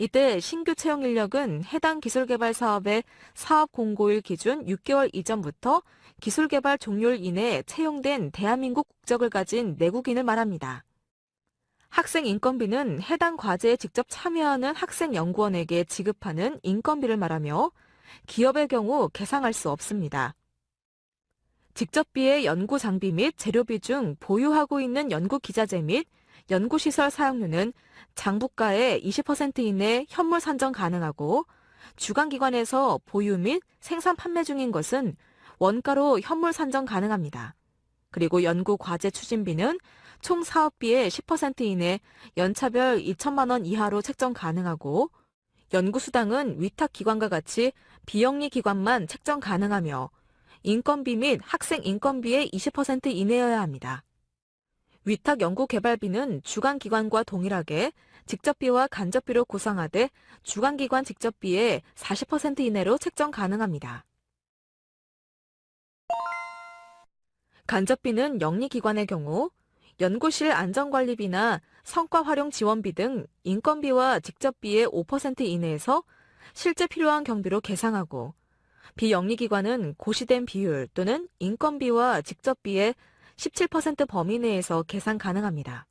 S4: 이때 신규 채용 인력은 해당 기술개발 사업의 사업 공고일 기준 6개월 이전부터 기술개발 종료일 이내에 채용된 대한민국 국적을 가진 내국인을 말합니다. 학생 인건비는 해당 과제에 직접 참여하는 학생 연구원에게 지급하는 인건비를 말하며 기업의 경우 계상할 수 없습니다. 직접비의 연구 장비 및 재료비 중 보유하고 있는 연구 기자재 및 연구시설 사용료는 장부가의 20% 이내 현물 산정 가능하고 주관기관에서 보유 및 생산 판매 중인 것은 원가로 현물 산정 가능합니다. 그리고 연구 과제 추진비는 총 사업비의 10% 이내 연차별 2천만 원 이하로 책정 가능하고 연구수당은 위탁 기관과 같이 비영리 기관만 책정 가능하며 인건비 및 학생 인건비의 20% 이내여야 합니다. 위탁 연구개발비는 주관기관과 동일하게 직접비와 간접비로 구성하되 주관기관 직접비의 40% 이내로 책정 가능합니다. 간접비는 영리기관의 경우 연구실 안전관리비나 성과활용 지원비 등 인건비와 직접비의 5% 이내에서 실제 필요한 경비로 계상하고 비영리기관은 고시된 비율 또는 인건비와 직접비의 17% 범위 내에서 계산 가능합니다.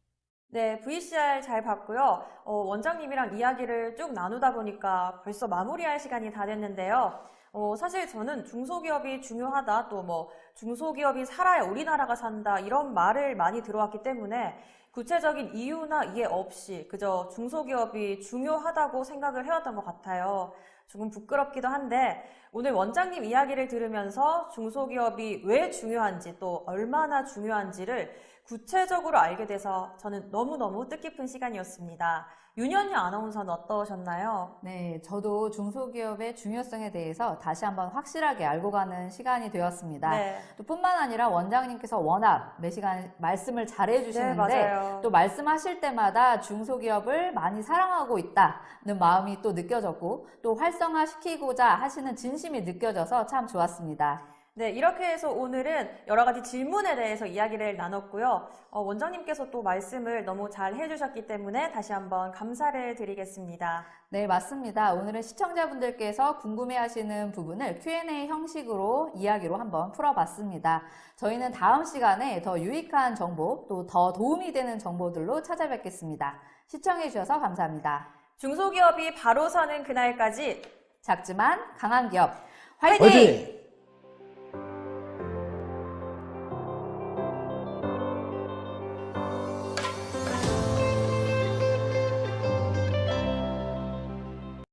S2: 네, VCR 잘 봤고요. 어, 원장님이랑 이야기를 쭉 나누다 보니까 벌써 마무리할 시간이 다 됐는데요. 어, 사실 저는 중소기업이 중요하다, 또 뭐 중소기업이 살아야 우리나라가 산다 이런 말을 많이 들어왔기 때문에 구체적인 이유나 이해 없이 그저 중소기업이 중요하다고 생각을 해왔던 것 같아요. 조금 부끄럽기도 한데 오늘 원장님 이야기를 들으면서 중소기업이 왜 중요한지 또 얼마나 중요한지를 구체적으로 알게 돼서 저는 너무너무 뜻깊은 시간이었습니다. 윤현희 아나운서는 어떠셨나요?
S1: 네, 저도 중소기업의 중요성에 대해서 다시 한번 확실하게 알고 가는 시간이 되었습니다.
S2: 네,
S1: 또 뿐만 아니라 원장님께서 워낙 매 시간 말씀을 잘해
S2: 네,
S1: 주시는데
S2: 맞아요.
S1: 또 말씀하실 때마다 중소기업을 많이 사랑하고 있다는 마음이 또 느껴졌고 또 활성화시키고자 하시는 진심이 느껴져서 참 좋았습니다.
S2: 네, 이렇게 해서 오늘은 여러 가지 질문에 대해서 이야기를 나눴고요. 어, 원장님께서 또 말씀을 너무 잘 해주셨기 때문에 다시 한번 감사를 드리겠습니다.
S1: 네, 맞습니다. 오늘은 시청자분들께서 궁금해하시는 부분을 Q&A 형식으로 이야기로 한번 풀어봤습니다. 저희는 다음 시간에 더 유익한 정보, 또 더 도움이 되는 정보들로 찾아뵙겠습니다. 시청해주셔서 감사합니다.
S2: 중소기업이 바로 서는 그날까지
S1: 작지만 강한 기업, 화이팅!
S3: 화이팅!